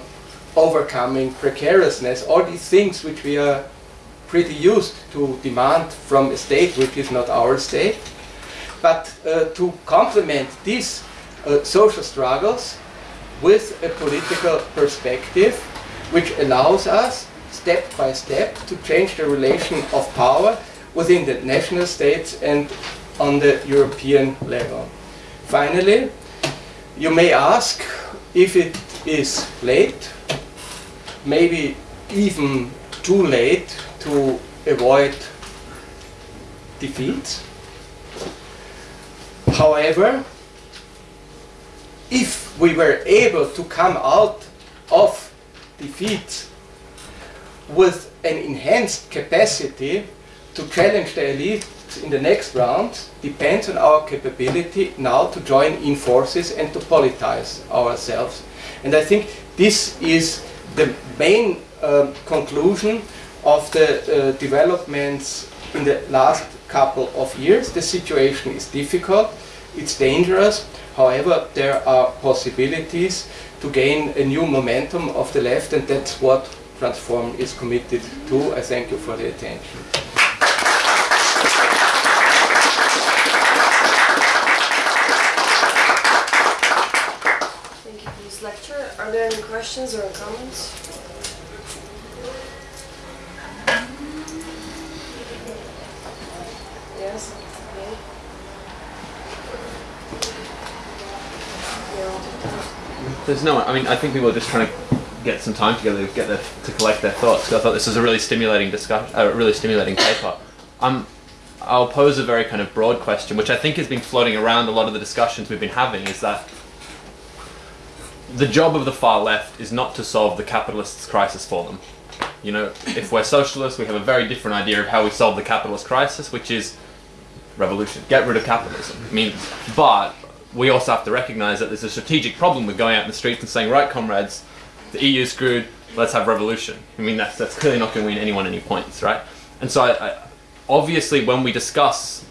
overcoming precariousness, all these things which we are pretty used to demand from a state which is not our state. But uh, to complement these uh, social struggles with a political perspective which allows us step by step to change the relation of power within the national states and on the European level. Finally, you may ask if it is late, maybe even too late to avoid defeat. However, if we were able to come out of defeat with an enhanced capacity to challenge the elite in the next round depends on our capability now to join in forces and to politize ourselves. And I think this is the main uh, conclusion of the uh, developments in the last couple of years. The situation is difficult, it's dangerous, however there are possibilities to gain a new momentum of the left and that's what Transform is committed to. I thank you for the attention. Thank you for this lecture. Are there any questions or comments? Yes? Okay. Yeah, I'll take that. There's no. I mean, I think people are just trying to get some time together to get their, to collect their thoughts. I thought this was a really stimulating discussion, a really stimulating paper. Um, I'll pose a very kind of broad question, which I think has been floating around a lot of the discussions we've been having. Is that the job of the far left is not to solve the capitalists' crisis for them. You know, if we're socialists, we have a very different idea of how we solve the capitalist crisis, which is revolution. Get rid of capitalism. I mean, but we also have to recognize that there's a strategic problem with going out in the streets and saying, right, comrades, the EU screwed, let's have revolution. I mean, that's, that's clearly not going to win anyone any points, right? And so, I, I, obviously, when we discuss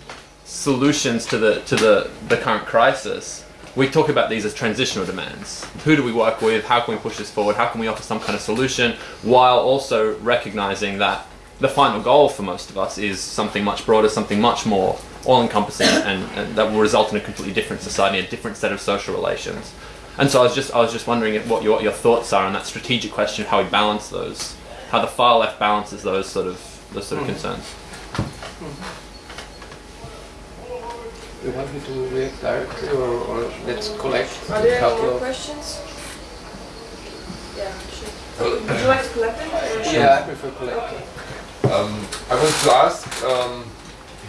solutions to the to the, the current crisis, we talk about these as transitional demands. Who do we work with? How can we push this forward? How can we offer some kind of solution while also recognizing that the final goal for most of us is something much broader, something much more all-encompassing, and, and that will result in a completely different society, a different set of social relations. And so I was just I was just wondering what your what your thoughts are on that strategic question of how we balance those, how the far left balances those sort of those sort of Mm. concerns. You want me to react directly or, or let's collect Are a there any couple more of... questions? Yeah, sure. Would you like to collect them? or Yeah, I prefer collect. Okay. Um, I want to ask um,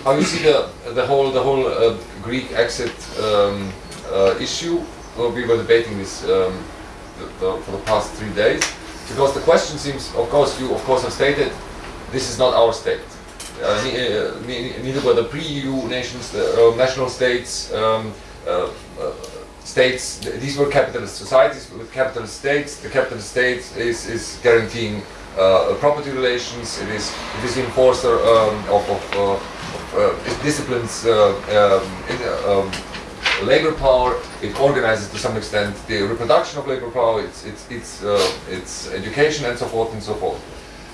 how you see the the whole the whole uh, Greek exit um, uh, issue. Well, we were debating this um, the, the, for the past three days because the question seems, of course, you of course have stated this is not our state. Uh, uh, ne- neither were the pre-EU nations, uh, national states. Um, uh, states, th- these were capitalist societies with capitalist states. The capitalist state is, is guaranteeing property relations. It is it is the enforcer um, of, of, it disciplines uh, um, uh, um, labor power. It organizes to some extent the reproduction of labor power. It's it's it's uh, it's education and so forth and so forth.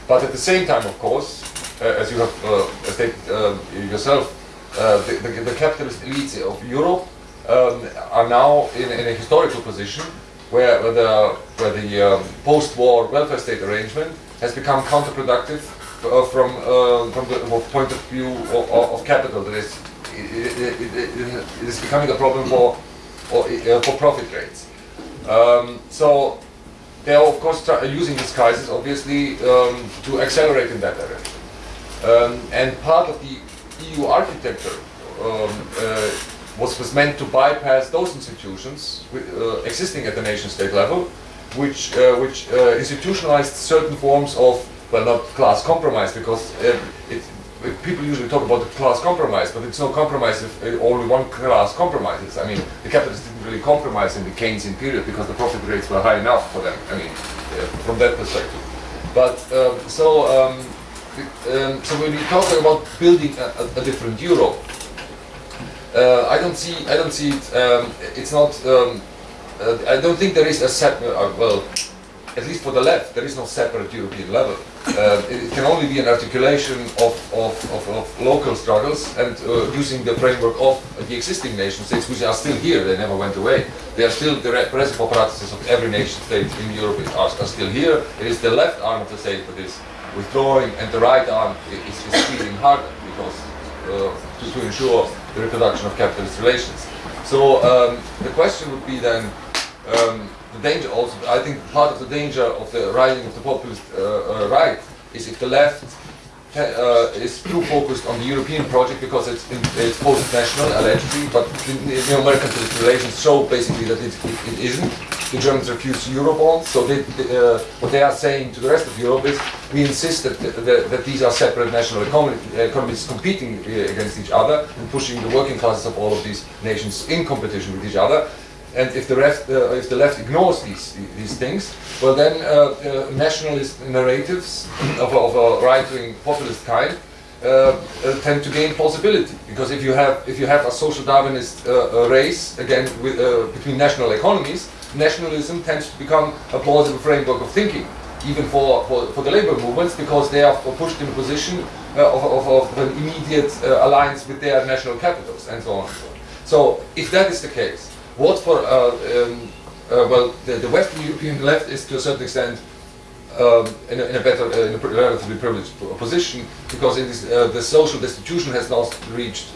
But at the same time, of course, uh, as you have uh, stated uh, yourself, uh, the, the, the capitalist elites of Europe um, are now in, in a historical position where, where the, where the um, post-war welfare state arrangement has become counterproductive from, uh, from the point of view of, of, capital. That is, it, it, it, it is becoming a problem for, or, uh, for profit rates. Um, so they are of course using this crisis obviously um, to accelerate in that direction. Um, and part of the EU architecture um, uh, was, was meant to bypass those institutions uh, existing at the nation state level, which, uh, which uh, institutionalized certain forms of, well, not class compromise, because uh, it, people usually talk about the class compromise, but it's no compromise if uh, only one class compromises. I mean, the capitalists didn't really compromise in the Keynesian period because the profit rates were high enough for them. I mean, uh, from that perspective. But um, so, um, um, so when we talk about building a, a, a different Europe, uh, I don't see, I don't see it. Um, it's not. Um, uh, I don't think there is a separate. Uh, well, at least for the left, there is no separate European level. Uh, it can only be an articulation of, of, of, of local struggles and uh, using the framework of the existing nation states, which are still here, they never went away. They are still, the repressive apparatuses of every nation state in Europe are, are still here. It is the left arm of the state that is withdrawing and the right arm is, squeezing harder because uh, to, to ensure the reproduction of capitalist relations. So um, the question would be then, um, the danger also, I think part of the danger of the rising of the populist uh, uh, right is if the left uh, is too focused on the European project because it's, it's post-national allegedly, but the, the American relations show basically that it, it, it isn't. The Germans refuse Eurobonds, so they, they, uh, what they are saying to the rest of Europe is we insist that, that, that these are separate national economies competing uh, against each other and pushing the working classes of all of these nations in competition with each other. And if the left, uh, if the left ignores these these things, well then uh, uh, nationalist narratives of, of a right-wing populist kind uh, uh, tend to gain plausibility because if you have if you have a social Darwinist uh, race again with, between national economies, nationalism tends to become a plausible framework of thinking, even for, for, for the labor movements because they are pushed in a position of, of, of an immediate alliance with their national capitals and so on and so on. So if that is the case, what for, uh, um, uh, well, the, the Western European left is to a certain extent um, in, a, in a better, in a relatively privileged position because it is, the social destitution has not reached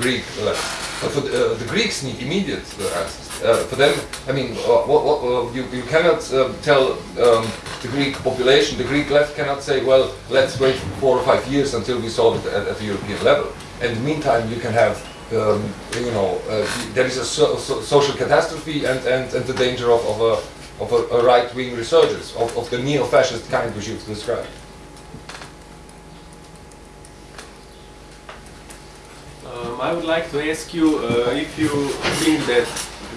Greek level. But for the, the Greeks need immediate answers. Uh, for them, I mean, uh, what, what, uh, you, you cannot tell um, the Greek population, the Greek left cannot say, well, let's wait four or five years until we solve it at, at the European level. And in the meantime, you can have um, you know, uh, there is a so, so, social catastrophe and, and, and the danger of, of a, of a, a right-wing resurgence of, of the neo-fascist kind which you've described. Um, I would like to ask you uh, if you think that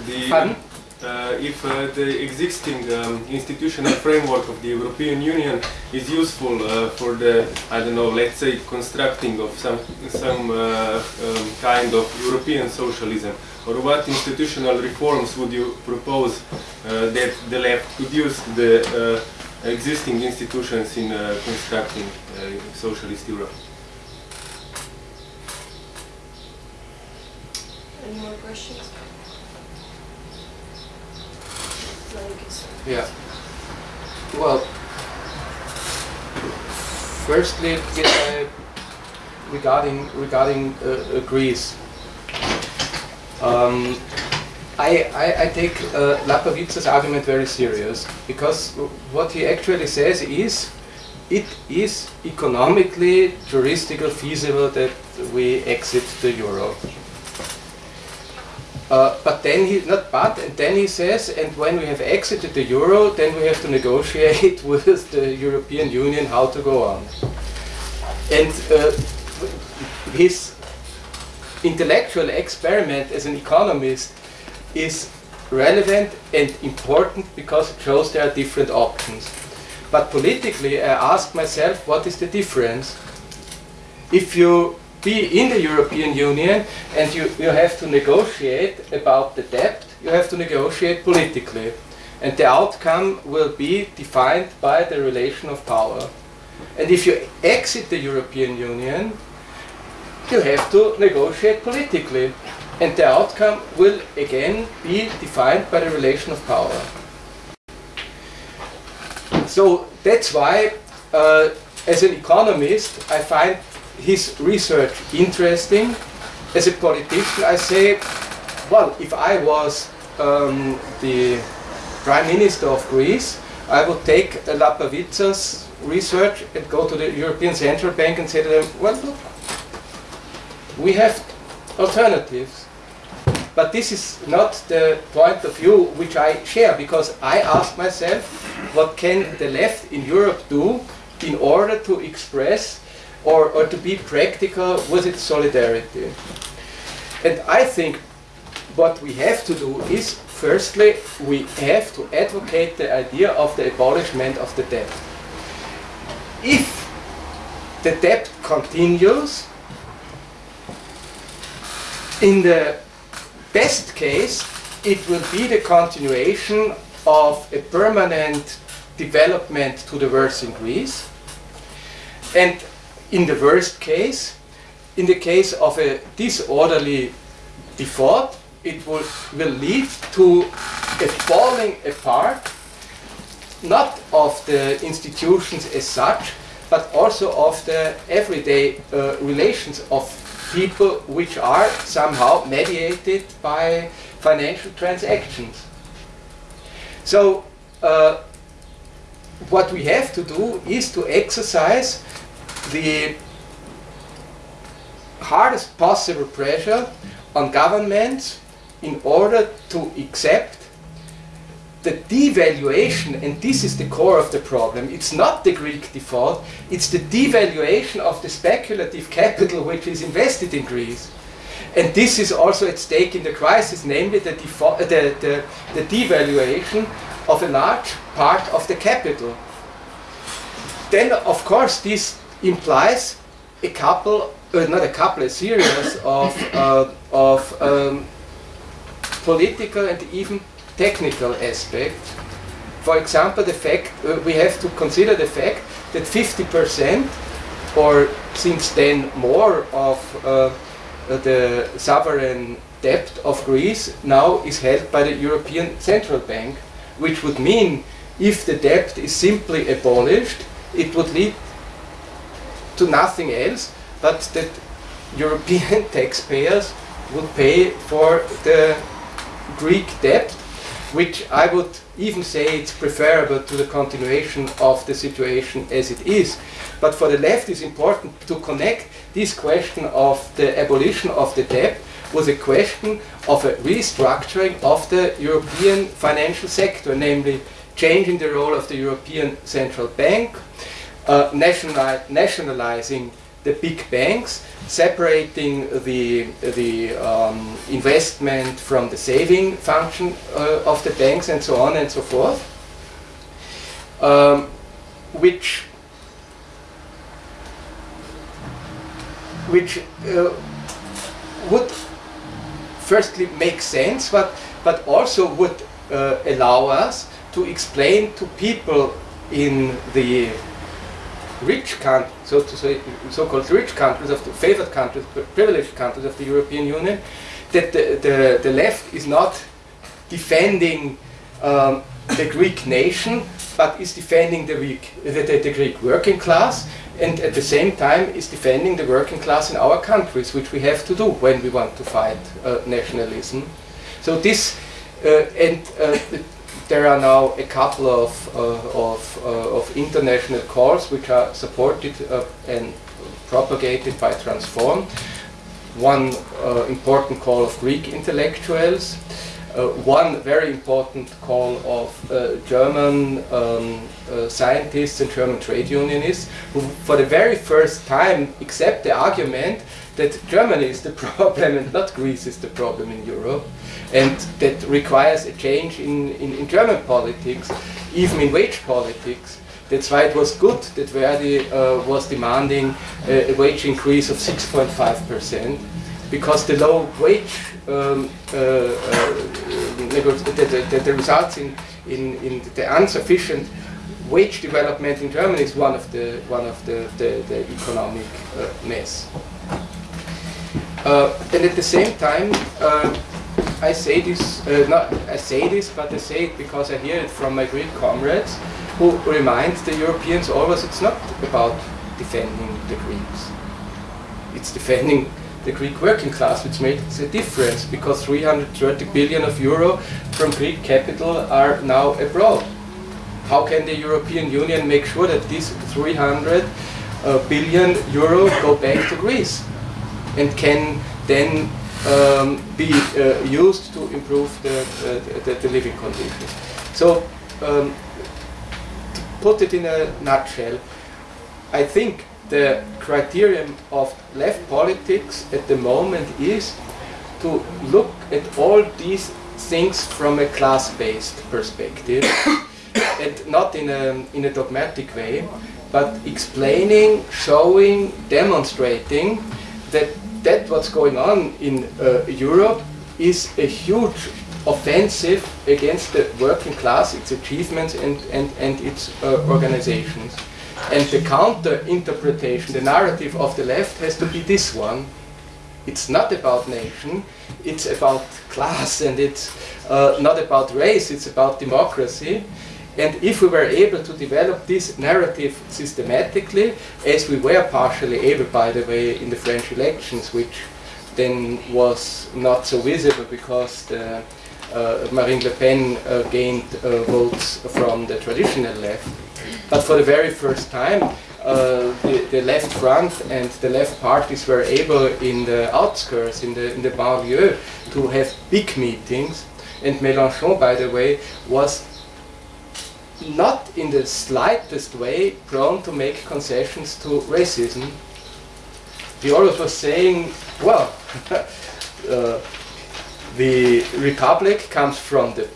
the Pardon? Uh, if uh, the existing um, institutional framework of the European Union is useful uh, for the I don't know let's say constructing of some some um, kind of European socialism or what institutional reforms would you propose that the left could use the existing institutions in uh, constructing uh, socialist Europe? Any more questions? Like, Yeah. Well, firstly, uh, regarding regarding uh, uh, Greece, um, I, I, I take uh, Lapavitsas' argument very serious because what he actually says is it is economically, juristically feasible that we exit the euro. Uh, but then he not but and then he says and when we have exited the euro then we have to negotiate with the European Union how to go on. And uh, his intellectual experiment as an economist is relevant and important because it shows there are different options. But politically I ask myself what is the difference? If you be in the European Union and you, you have to negotiate about the debt, you have to negotiate politically. And the outcome will be defined by the relation of power. And if you exit the European Union, you have to negotiate politically. And the outcome will again be defined by the relation of power. So that's why, uh, as an economist, I find his research interesting. As a politician, I say, well, if I was um, the prime minister of Greece, I would take Lapavitsas' research and go to the European Central Bank and say to them, well, look, we have alternatives. But this is not the point of view which I share because I ask myself, what can the left in Europe do in order to express or, or to be practical with its solidarity. And I think what we have to do is, firstly, we have to advocate the idea of the abolishment of the debt. If the debt continues, in the best case, it will be the continuation of a permanent development to the worse in Greece. And in the worst case, in the case of a disorderly default, it will, will lead to a falling apart, not of the institutions as such, but also of the everyday uh, relations of people which are somehow mediated by financial transactions. So, uh, what we have to do is to exercise the hardest possible pressure on governments in order to accept the devaluation, and this is the core of the problem. It's not the Greek default, it's the devaluation of the speculative capital which is invested in Greece. And this is also at stake in the crisis, namely the, the, the, the devaluation of a large part of the capital. Then, of course, this implies a couple, uh, not a couple, a series of, uh, of um, political and even technical aspects. For example, the fact uh, we have to consider the fact that 50% or since then more of uh, the sovereign debt of Greece now is held by the European Central Bank, which would mean if the debt is simply abolished, it would lead to nothing else but that European taxpayers would pay for the Greek debt, which I would even say it's preferable to the continuation of the situation as it is. But for the left, it's important to connect this question of the abolition of the debt with a question of a restructuring of the European financial sector, namely changing the role of the European Central Bank, uh, national, nationalizing the big banks, separating the, the um, investment from the saving function uh, of the banks and so on and so forth, um, which which uh, would firstly make sense, but, but also would uh, allow us to explain to people in the rich countries, so to say, so-called rich countries of the favored countries, privileged countries of the European Union, that the, the, the left is not defending um, the Greek nation, but is defending the, Greek, the, the, the Greek working class, and at the same time is defending the working class in our countries, which we have to do when we want to fight uh, nationalism. So this, uh, and uh, there are now a couple of, uh, of, uh, of international calls which are supported uh, and propagated by Transform. One important call of Greek intellectuals, one very important call of German um, scientists and German trade unionists who for the very first time accept the argument that Germany is the problem and not Greece is the problem in Europe and that requires a change in, in, in German politics, even in wage politics. That's why it was good that Verdi uh, was demanding a wage increase of 6.5% because the low wage um, uh, uh, the, the, the, results in, in, in the insufficient wage development in Germany is one of the one of the, the, the economic uh, mess. Uh, and at the same time, uh, I say this uh, not I say this, but I say it because I hear it from my Greek comrades who remind the Europeans always it's not about defending the Greeks. It's defending the Greek working class, which makes a difference because 330 billion of euro from Greek capital are now abroad. How can the European Union make sure that these 300 uh, billion euro go back to Greece and can then um, be uh, used to improve the, uh, the, the, living conditions? So, um, to put it in a nutshell, I think the criterion of left politics at the moment is to look at all these things from a class-based perspective and not in a, in a dogmatic way, but explaining, showing, demonstrating that that what's going on in uh, Europe is a huge offensive against the working class, its achievements and, and, and its uh, organizations. And the counter interpretation, the narrative of the left has to be this one. It's not about nation, it's about class and it's uh, not about race, it's about democracy. And if we were able to develop this narrative systematically, as we were partially able, by the way, in the French elections, which then was not so visible because the, uh, Marine Le Pen uh, gained uh, votes from the traditional left. But for the very first time, uh, the, the, left front and the left parties were able in the outskirts, in the, in the banlieue, to have big meetings. And Mélenchon, by the way, was not in the slightest way prone to make concessions to racism. He always was saying, well, uh, the republic comes from the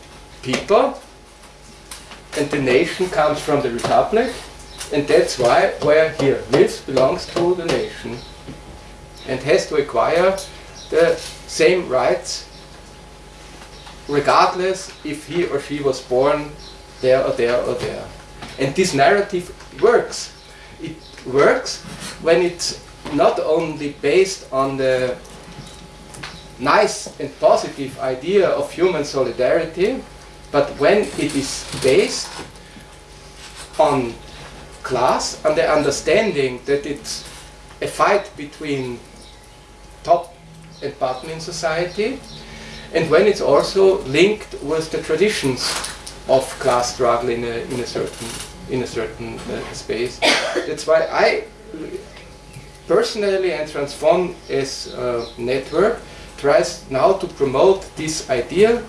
people and the nation comes from the republic and that's why where he lives belongs to the nation and has to acquire the same rights regardless if he or she was born there or there or there. And this narrative works. It works when it's not only based on the nice and positive idea of human solidarity, but when it is based on class and the understanding that it's a fight between top and bottom in society, and when it's also linked with the traditions of class struggle in a, in a certain in a certain uh, space. That's why I personally and Transform as a network tries now to promote this idea.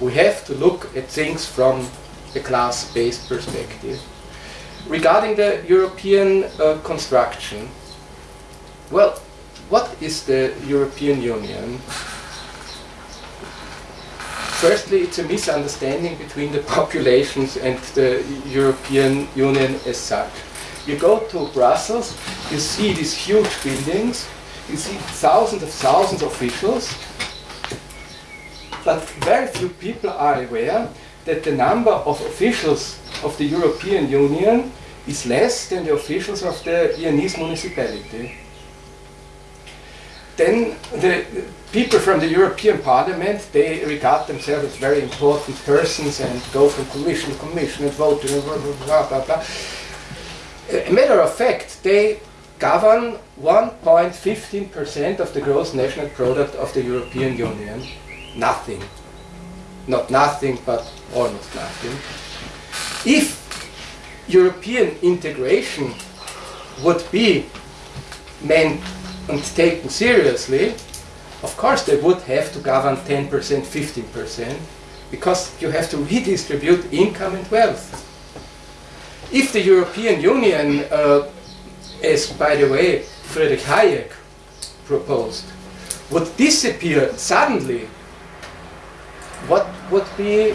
We have to look at things from a class-based perspective. Regarding the European uh, construction, well, what is the European Union? Firstly, it's a misunderstanding between the populations and the European Union as such. You go to Brussels, you see these huge buildings, you see thousands of thousands of officials, but very few people are aware that the number of officials of the European Union is less than the officials of the Viennese municipality. Then the people from the European Parliament, they regard themselves as very important persons and go from commission to commission and vote and blah, blah, blah, blah. A matter of fact, they govern 1.15% of the gross national product of the European Union. Nothing. Not nothing, but almost nothing. If European integration would be meant and taken seriously, of course they would have to govern 10%, 15%, because you have to redistribute income and wealth. If the European Union, uh, as by the way Friedrich Hayek proposed, would disappear suddenly, what would be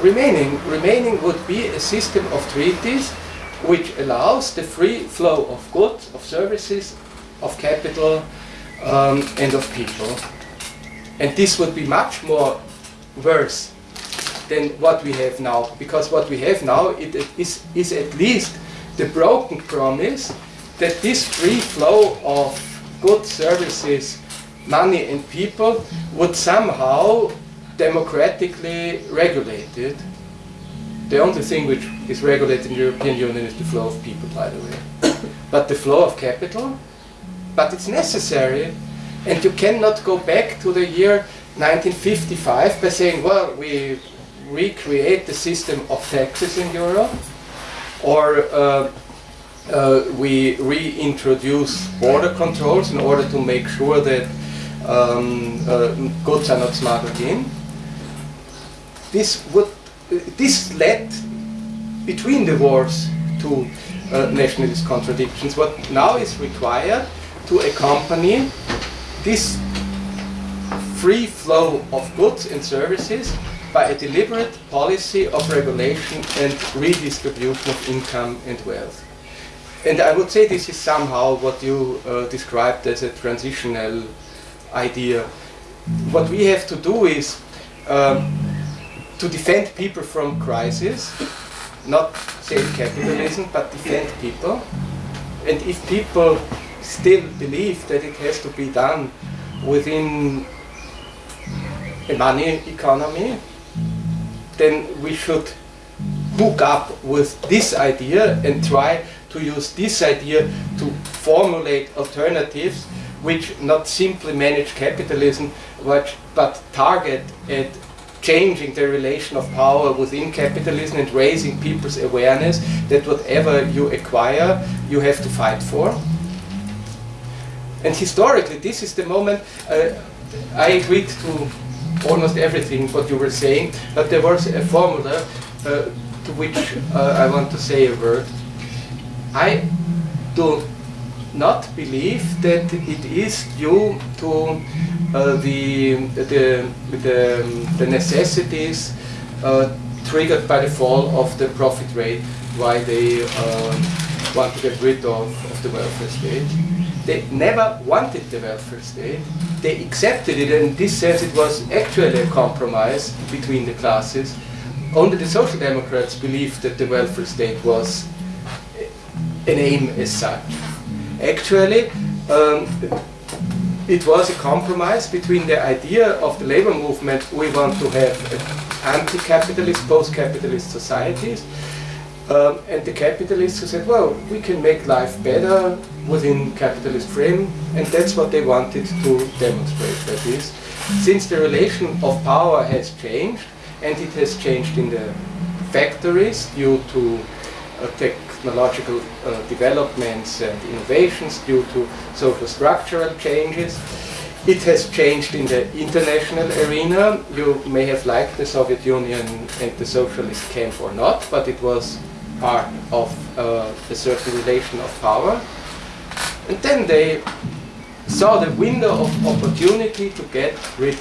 remaining? Remaining would be a system of treaties which allows the free flow of goods, of services, of capital um, and of people. And this would be much more worse than what we have now, because what we have now it, it is, is at least the broken promise that this free flow of goods, services, money and people would somehow democratically regulated. The only thing which is regulated in the European Union is the flow of people, by the way. but the flow of capital but it's necessary. And you cannot go back to the year 1955 by saying, well, we recreate the system of taxes in Europe, or uh, uh, we reintroduce border controls in order to make sure that um, uh, goods are not smuggled in. This would this led between the wars to uh, nationalist contradictions. What now is required to accompany this free flow of goods and services by a deliberate policy of regulation and redistribution of income and wealth. And I would say this is somehow what you uh, described as a transitional idea. What we have to do is um, to defend people from crisis, not save capitalism, but defend people. And if people still believe that it has to be done within a money economy, then we should hook up with this idea and try to use this idea to formulate alternatives which not simply manage capitalism but, but target at changing the relation of power within capitalism and raising people's awareness that whatever you acquire you have to fight for. And historically this is the moment uh, I agreed to almost everything what you were saying but there was a formula uh, to which uh, I want to say a word. I do not believe that it is due to uh, the, the, the, the, necessities uh, triggered by the fall of the profit rate why they uh, want to get rid of, of the welfare state. They never wanted the welfare state. They accepted it, and in this sense it was actually a compromise between the classes. Only the Social Democrats believed that the welfare state was an aim as such. Actually, um, it was a compromise between the idea of the labor movement, we want to have anti-capitalist, post-capitalist societies, um, and the capitalists who said, well, we can make life better within capitalist frame, and that's what they wanted to demonstrate, that is. Since the relation of power has changed, and it has changed in the factories due to uh, technological uh, developments and innovations due to social structural changes. It has changed in the international arena. You may have liked the Soviet Union and the socialist camp or not, but it was part of uh, a certain relation of power. And then they saw the window of opportunity to get rid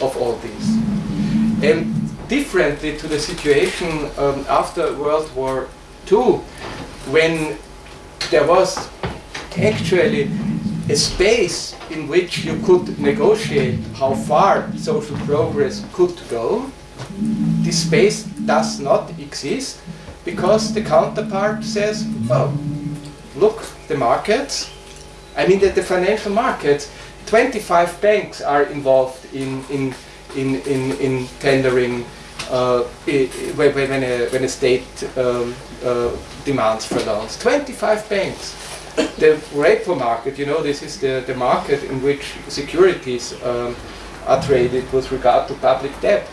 of all this. And differently to the situation um, after World War II, when there was actually a space in which you could negotiate how far social progress could go. This space does not exist because the counterpart says, well, look, the markets, I mean that the financial markets, 25 banks are involved in, in, in, in, in tendering uh, when, when, a, when a state um, uh, demands for loans. 25 banks. The repo market, you know, this is the, the market in which securities um, are traded with regard to public debt,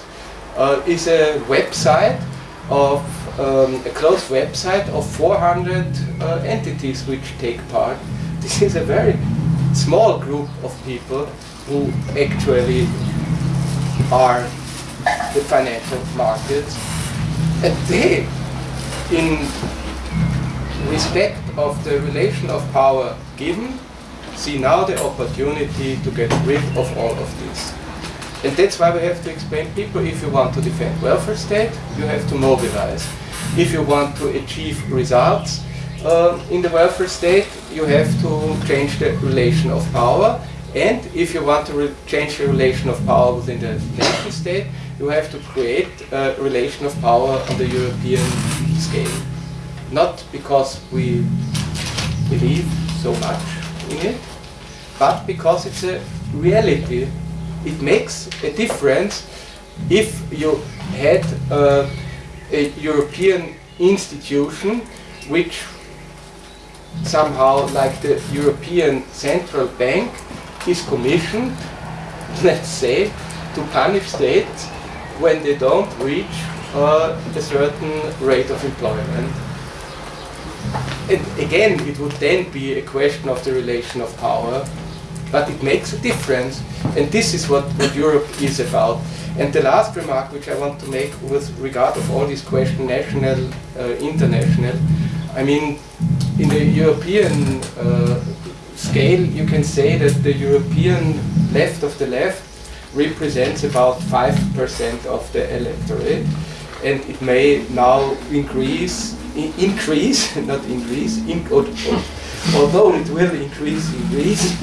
uh, is a website of um, a closed website of 400 uh, entities which take part. This is a very small group of people who actually are the financial markets. And they, in respect of the relation of power given, see now the opportunity to get rid of all of this. And that's why we have to explain people, if you want to defend welfare state, you have to mobilize. If you want to achieve results uh, in the welfare state, you have to change the relation of power. And if you want to change the relation of power within the nation state, you have to create a relation of power on the European scale. Not because we believe so much in it, but because it's a reality. It makes a difference if you had uh, a European institution which somehow like the European Central Bank is commissioned, let's say, to punish states when they don't reach uh, a certain rate of employment. And again, it would then be a question of the relation of power, but it makes a difference. And this is what, what Europe is about. And the last remark which I want to make with regard of all these questions, national, uh, international, I mean, in the European uh, scale, you can say that the European left of the left represents about 5% of the electorate and it may now increase, increase, not increase, in, although it will increase in Greece,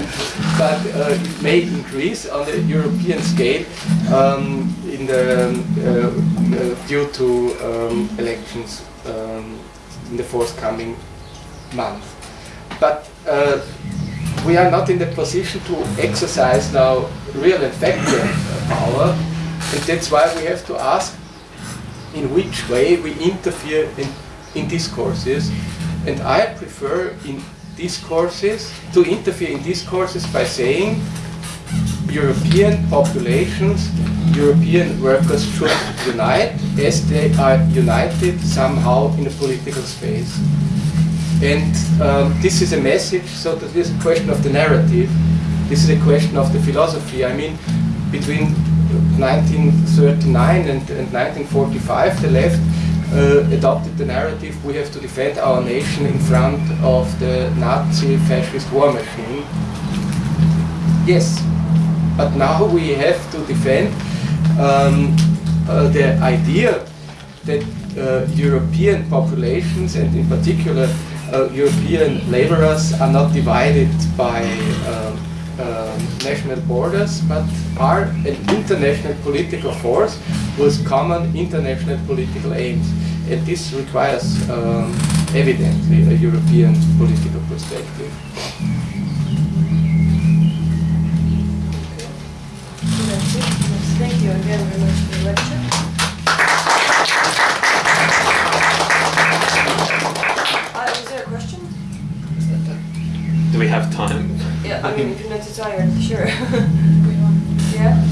but uh, it may increase on the European scale um, in the, um, uh, uh, due to um, elections um, in the forthcoming month. But uh, we are not in the position to exercise now real and factual power, and that's why we have to ask in which way we interfere in, in discourses. And I prefer in discourses to interfere in discourses by saying European populations, European workers should unite as they are united somehow in a political space. And um, this is a message, so that this is a question of the narrative. This is a question of the philosophy. I mean, between 1939 and, and 1945, the left uh, adopted the narrative we have to defend our nation in front of the Nazi fascist war machine. Yes, but now we have to defend um, uh, the idea that uh, European populations and in particular uh, European laborers are not divided by um, national borders but are an international political force with common international political aims. And this requires um, evidently a European political perspective. That's it. Yes, Thank you again very much for the lecture. Uh, is there a question? Do we have time? Yeah, I mean, if you're not too tired, sure. yeah.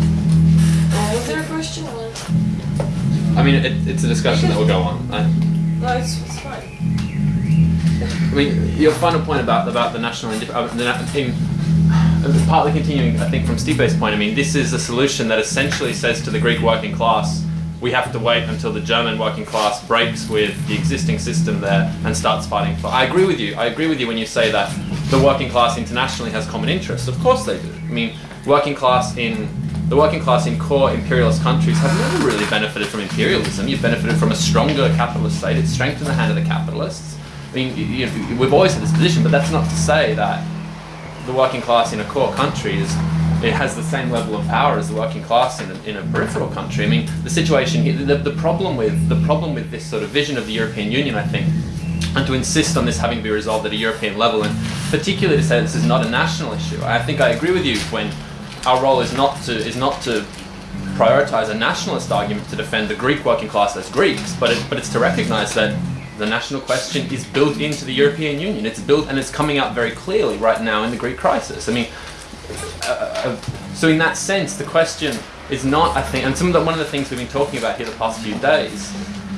Uh, was there a question? Or? I mean, it, it's a discussion that will go on. I, No, it's, it's fine. I mean, your final point about about the national indif- uh, the in, uh, partly continuing, I think, from Stipe's point. I mean, this is a solution that essentially says to the Greek working class, we have to wait until the German working class breaks with the existing system there and starts fighting for. I agree with you. I agree with you when you say that the working class internationally has common interests. Of course they do. I mean, working class in the working class in core imperialist countries have never really benefited from imperialism. You've benefited from a stronger capitalist state. It's strengthened the hand of the capitalists. I mean, you, we've always had this position, but that's not to say that the working class in a core country is it has the same level of power as the working class in a, in a peripheral country. I mean, the situation the, the problem with the problem with this sort of vision of the European Union, I think, and to insist on this having to be resolved at a European level, and particularly to say this is not a national issue. I think I agree with you when our role is not to is not to prioritize a nationalist argument to defend the Greek working class as Greeks, but it, but it's to recognize that the national question is built into the European Union. It's built and it's coming out very clearly right now in the Greek crisis. I mean, uh, uh, so in that sense, the question is not, I think, and some of the, one of the things we've been talking about here the past few days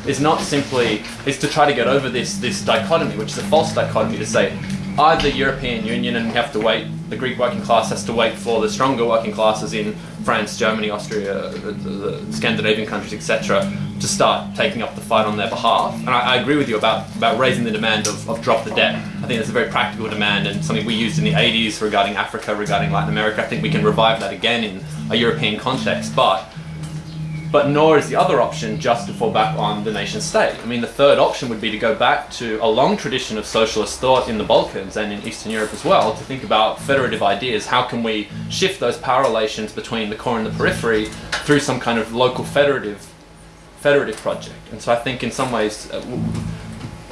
is not simply is to try to get over this this dichotomy, which is a false dichotomy, to say either the European Union and we have to wait, the Greek working class has to wait for the stronger working classes in France, Germany, Austria, uh, the, the Scandinavian countries, etc., to start taking up the fight on their behalf. And I, I agree with you about, about raising the demand of, of drop the debt. I think that's a very practical demand and something we used in the 80s regarding Africa, regarding Latin America. I think we can revive that again in a European context. But but nor is the other option just to fall back on the nation state. I mean, the third option would be to go back to a long tradition of socialist thought in the Balkans and in Eastern Europe as well, to think about federative ideas. How can we shift those power relations between the core and the periphery through some kind of local federative federative project? And so I think in some ways. Uh,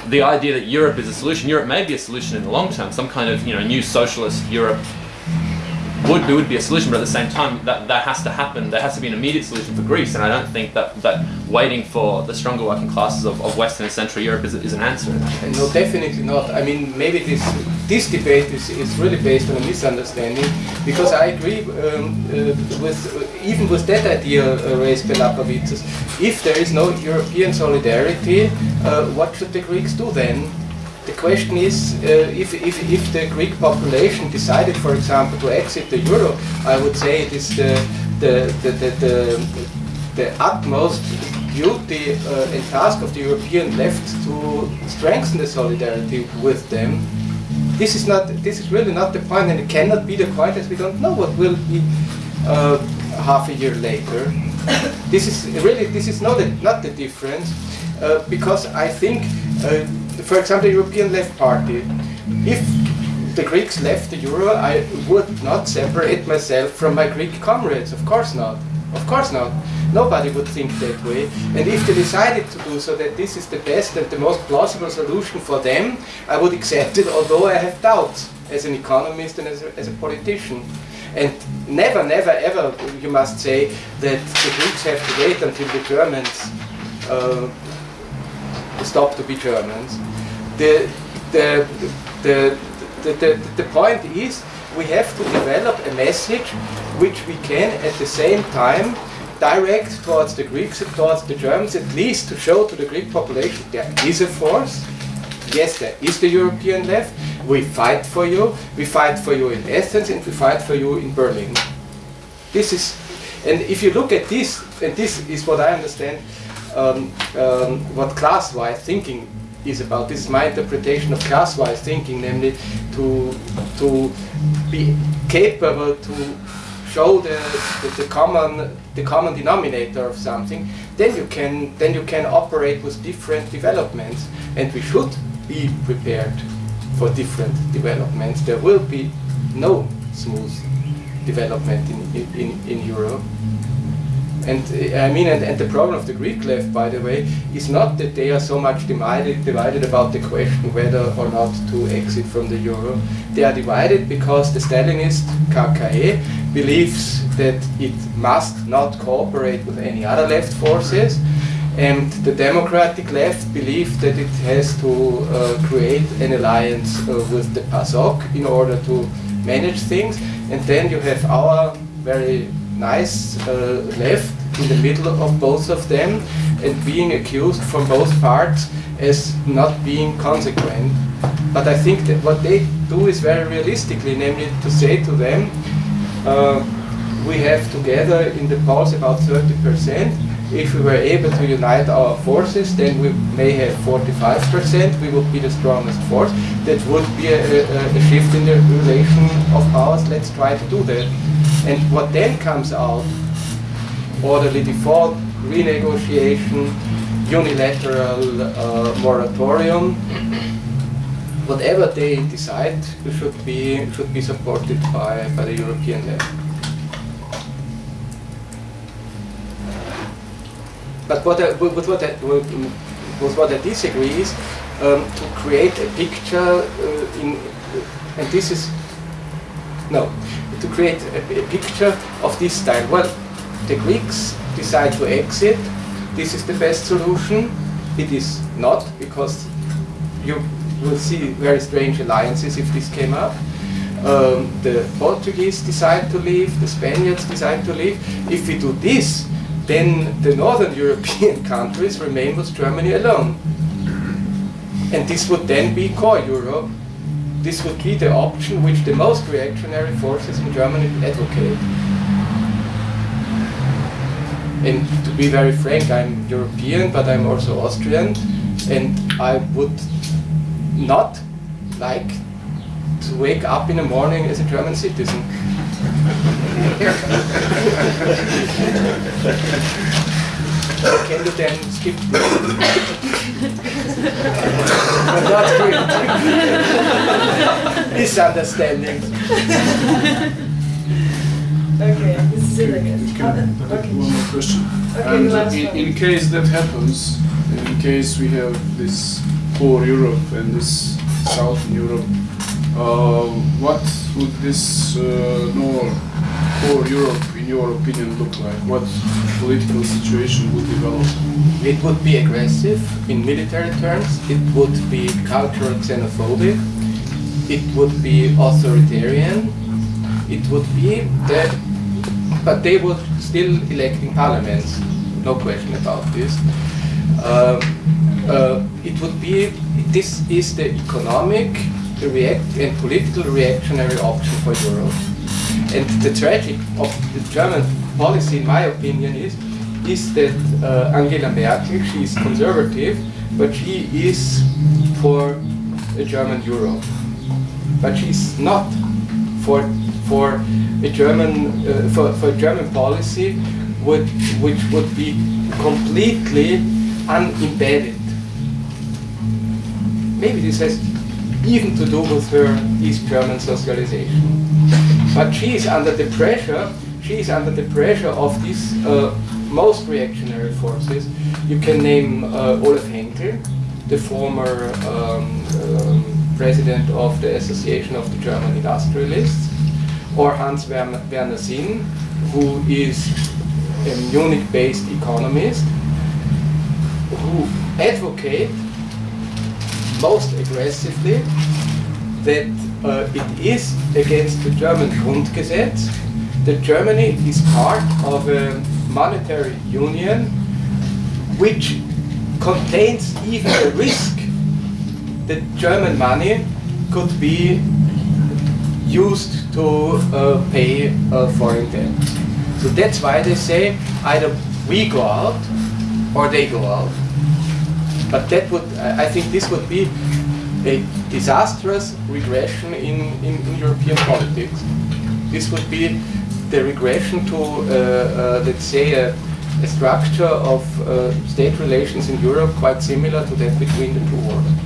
the idea that Europe is a solution, Europe may be a solution in the long term, some kind of you know new socialist Europe would be, would be a solution, but at the same time, that, that has to happen. There has to be an immediate solution for Greece, and I don't think that, that waiting for the stronger working classes of, of Western and Central Europe is, is an answer in that case. No, definitely not. I mean, maybe this this debate is, is really based on a misunderstanding, because I agree um, uh, with uh, even with that idea uh, raised by Lapavitsas. If there is no European solidarity, uh, what should the Greeks do then? The question is, uh, if, if, if the Greek population decided, for example, to exit the euro, I would say it is the, the, the, the, the, the utmost duty uh, and task of the European left to strengthen the solidarity with them. This is not. This is really not the point, and it cannot be the point as we don't know what will be uh, half a year later. this is really. This is not the, not the difference, uh, because I think, uh, for example, the European Left Party, if the Greeks left the euro, I would not separate myself from my Greek comrades. Of course not. Of course not. Nobody would think that way. And if they decided to do so, that this is the best and the most plausible solution for them, I would accept it, although I have doubts as an economist and as a, as a politician. And never, never, ever, you must say that the Greeks have to wait until the Germans uh, stop to be Germans. The, the, the, the, the, the point is we have to develop a message which we can at the same time direct towards the Greeks and towards the Germans, at least to show to the Greek population there is a force. Yes, there is the European left. We fight for you. We fight for you in Athens and we fight for you in Berlin. This is, and if you look at this, and this is what I understand, um, um, what class-wise thinking is about. This is my interpretation of class-wise thinking, namely to to be capable to show the, the, the, common the common denominator of something, then you can then you can operate with different developments, and we should be prepared for different developments. There will be no smooth development in in, in Europe. And uh, I mean, and, and, the problem of the Greek left, by the way, is not that they are so much divided, divided about the question whether or not to exit from the euro. They are divided because the Stalinist KKE believes that it must not cooperate with any other left forces, and the democratic left believe that it has to uh, create an alliance uh, with the PASOK in order to manage things. And then you have our very nice uh, left in the middle of both of them and being accused from both parts as not being consequent. But I think that what they do is very realistically, namely to say to them, uh, we have together in the polls about 30%. If we were able to unite our forces, then we may have 45%. We would be the strongest force. That would be a, a, a shift in the relation of powers. Let's try to do that. And what then comes out, orderly default, renegotiation, unilateral uh, moratorium, whatever they decide should be should be supported by, by the European level. But what I, with what I, with what I disagree is um, to create a picture uh, in, and this is no, to create a, a picture of this style. Well, the Greeks decide to exit. This is the best solution. It is not, because you will see very strange alliances if this came up. Um, the Portuguese decide to leave, the Spaniards decide to leave. If we do this, then the northern European countries remain with Germany alone. And this would then be core Europe, this would be the option which the most reactionary forces in Germany advocate. And to be very frank, I'm European, but I'm also Austrian, and I would not like to wake up in the morning as a German citizen. Can you then skip not Misunderstandings. okay, this is it again. Can I okay. one more question? Okay, and last in, one. in case that happens, in case we have this poor Europe and this Southern Europe, uh, what would this uh, no core Europe, in your opinion, look like? What political situation would develop? It would be aggressive in military terms, it would be cultural xenophobic, it would be authoritarian, it would be that, but they would still elect in parliaments, no question about this. Um, uh, it would be, this is the economic react and political reactionary option for Europe. And the tragic of the German policy, in my opinion, is is that uh, Angela Merkel, she is conservative, but she is for a German Europe. But she is not for for a German uh, for, for German policy which would be completely unembedded. Maybe this has even to do with her East German socialization. But she is under the pressure, she is under the pressure of these uh, most reactionary forces. You can name uh, Olaf Henkel, the former um, um, president of the Association of the German Industrialists, or Hans Werner Werner Sinn, who is a Munich-based economist, who advocate most aggressively that uh, it is against the German Grundgesetz that Germany is part of a monetary union which contains even a risk that German money could be used to uh, pay uh, foreign debt. So that's why they say either we go out or they go out. But that would, I I think this would be a disastrous regression in, in, in European politics. This would be the regression to, uh, uh, let's say, a, a structure of uh, state relations in Europe quite similar to that between the two wars.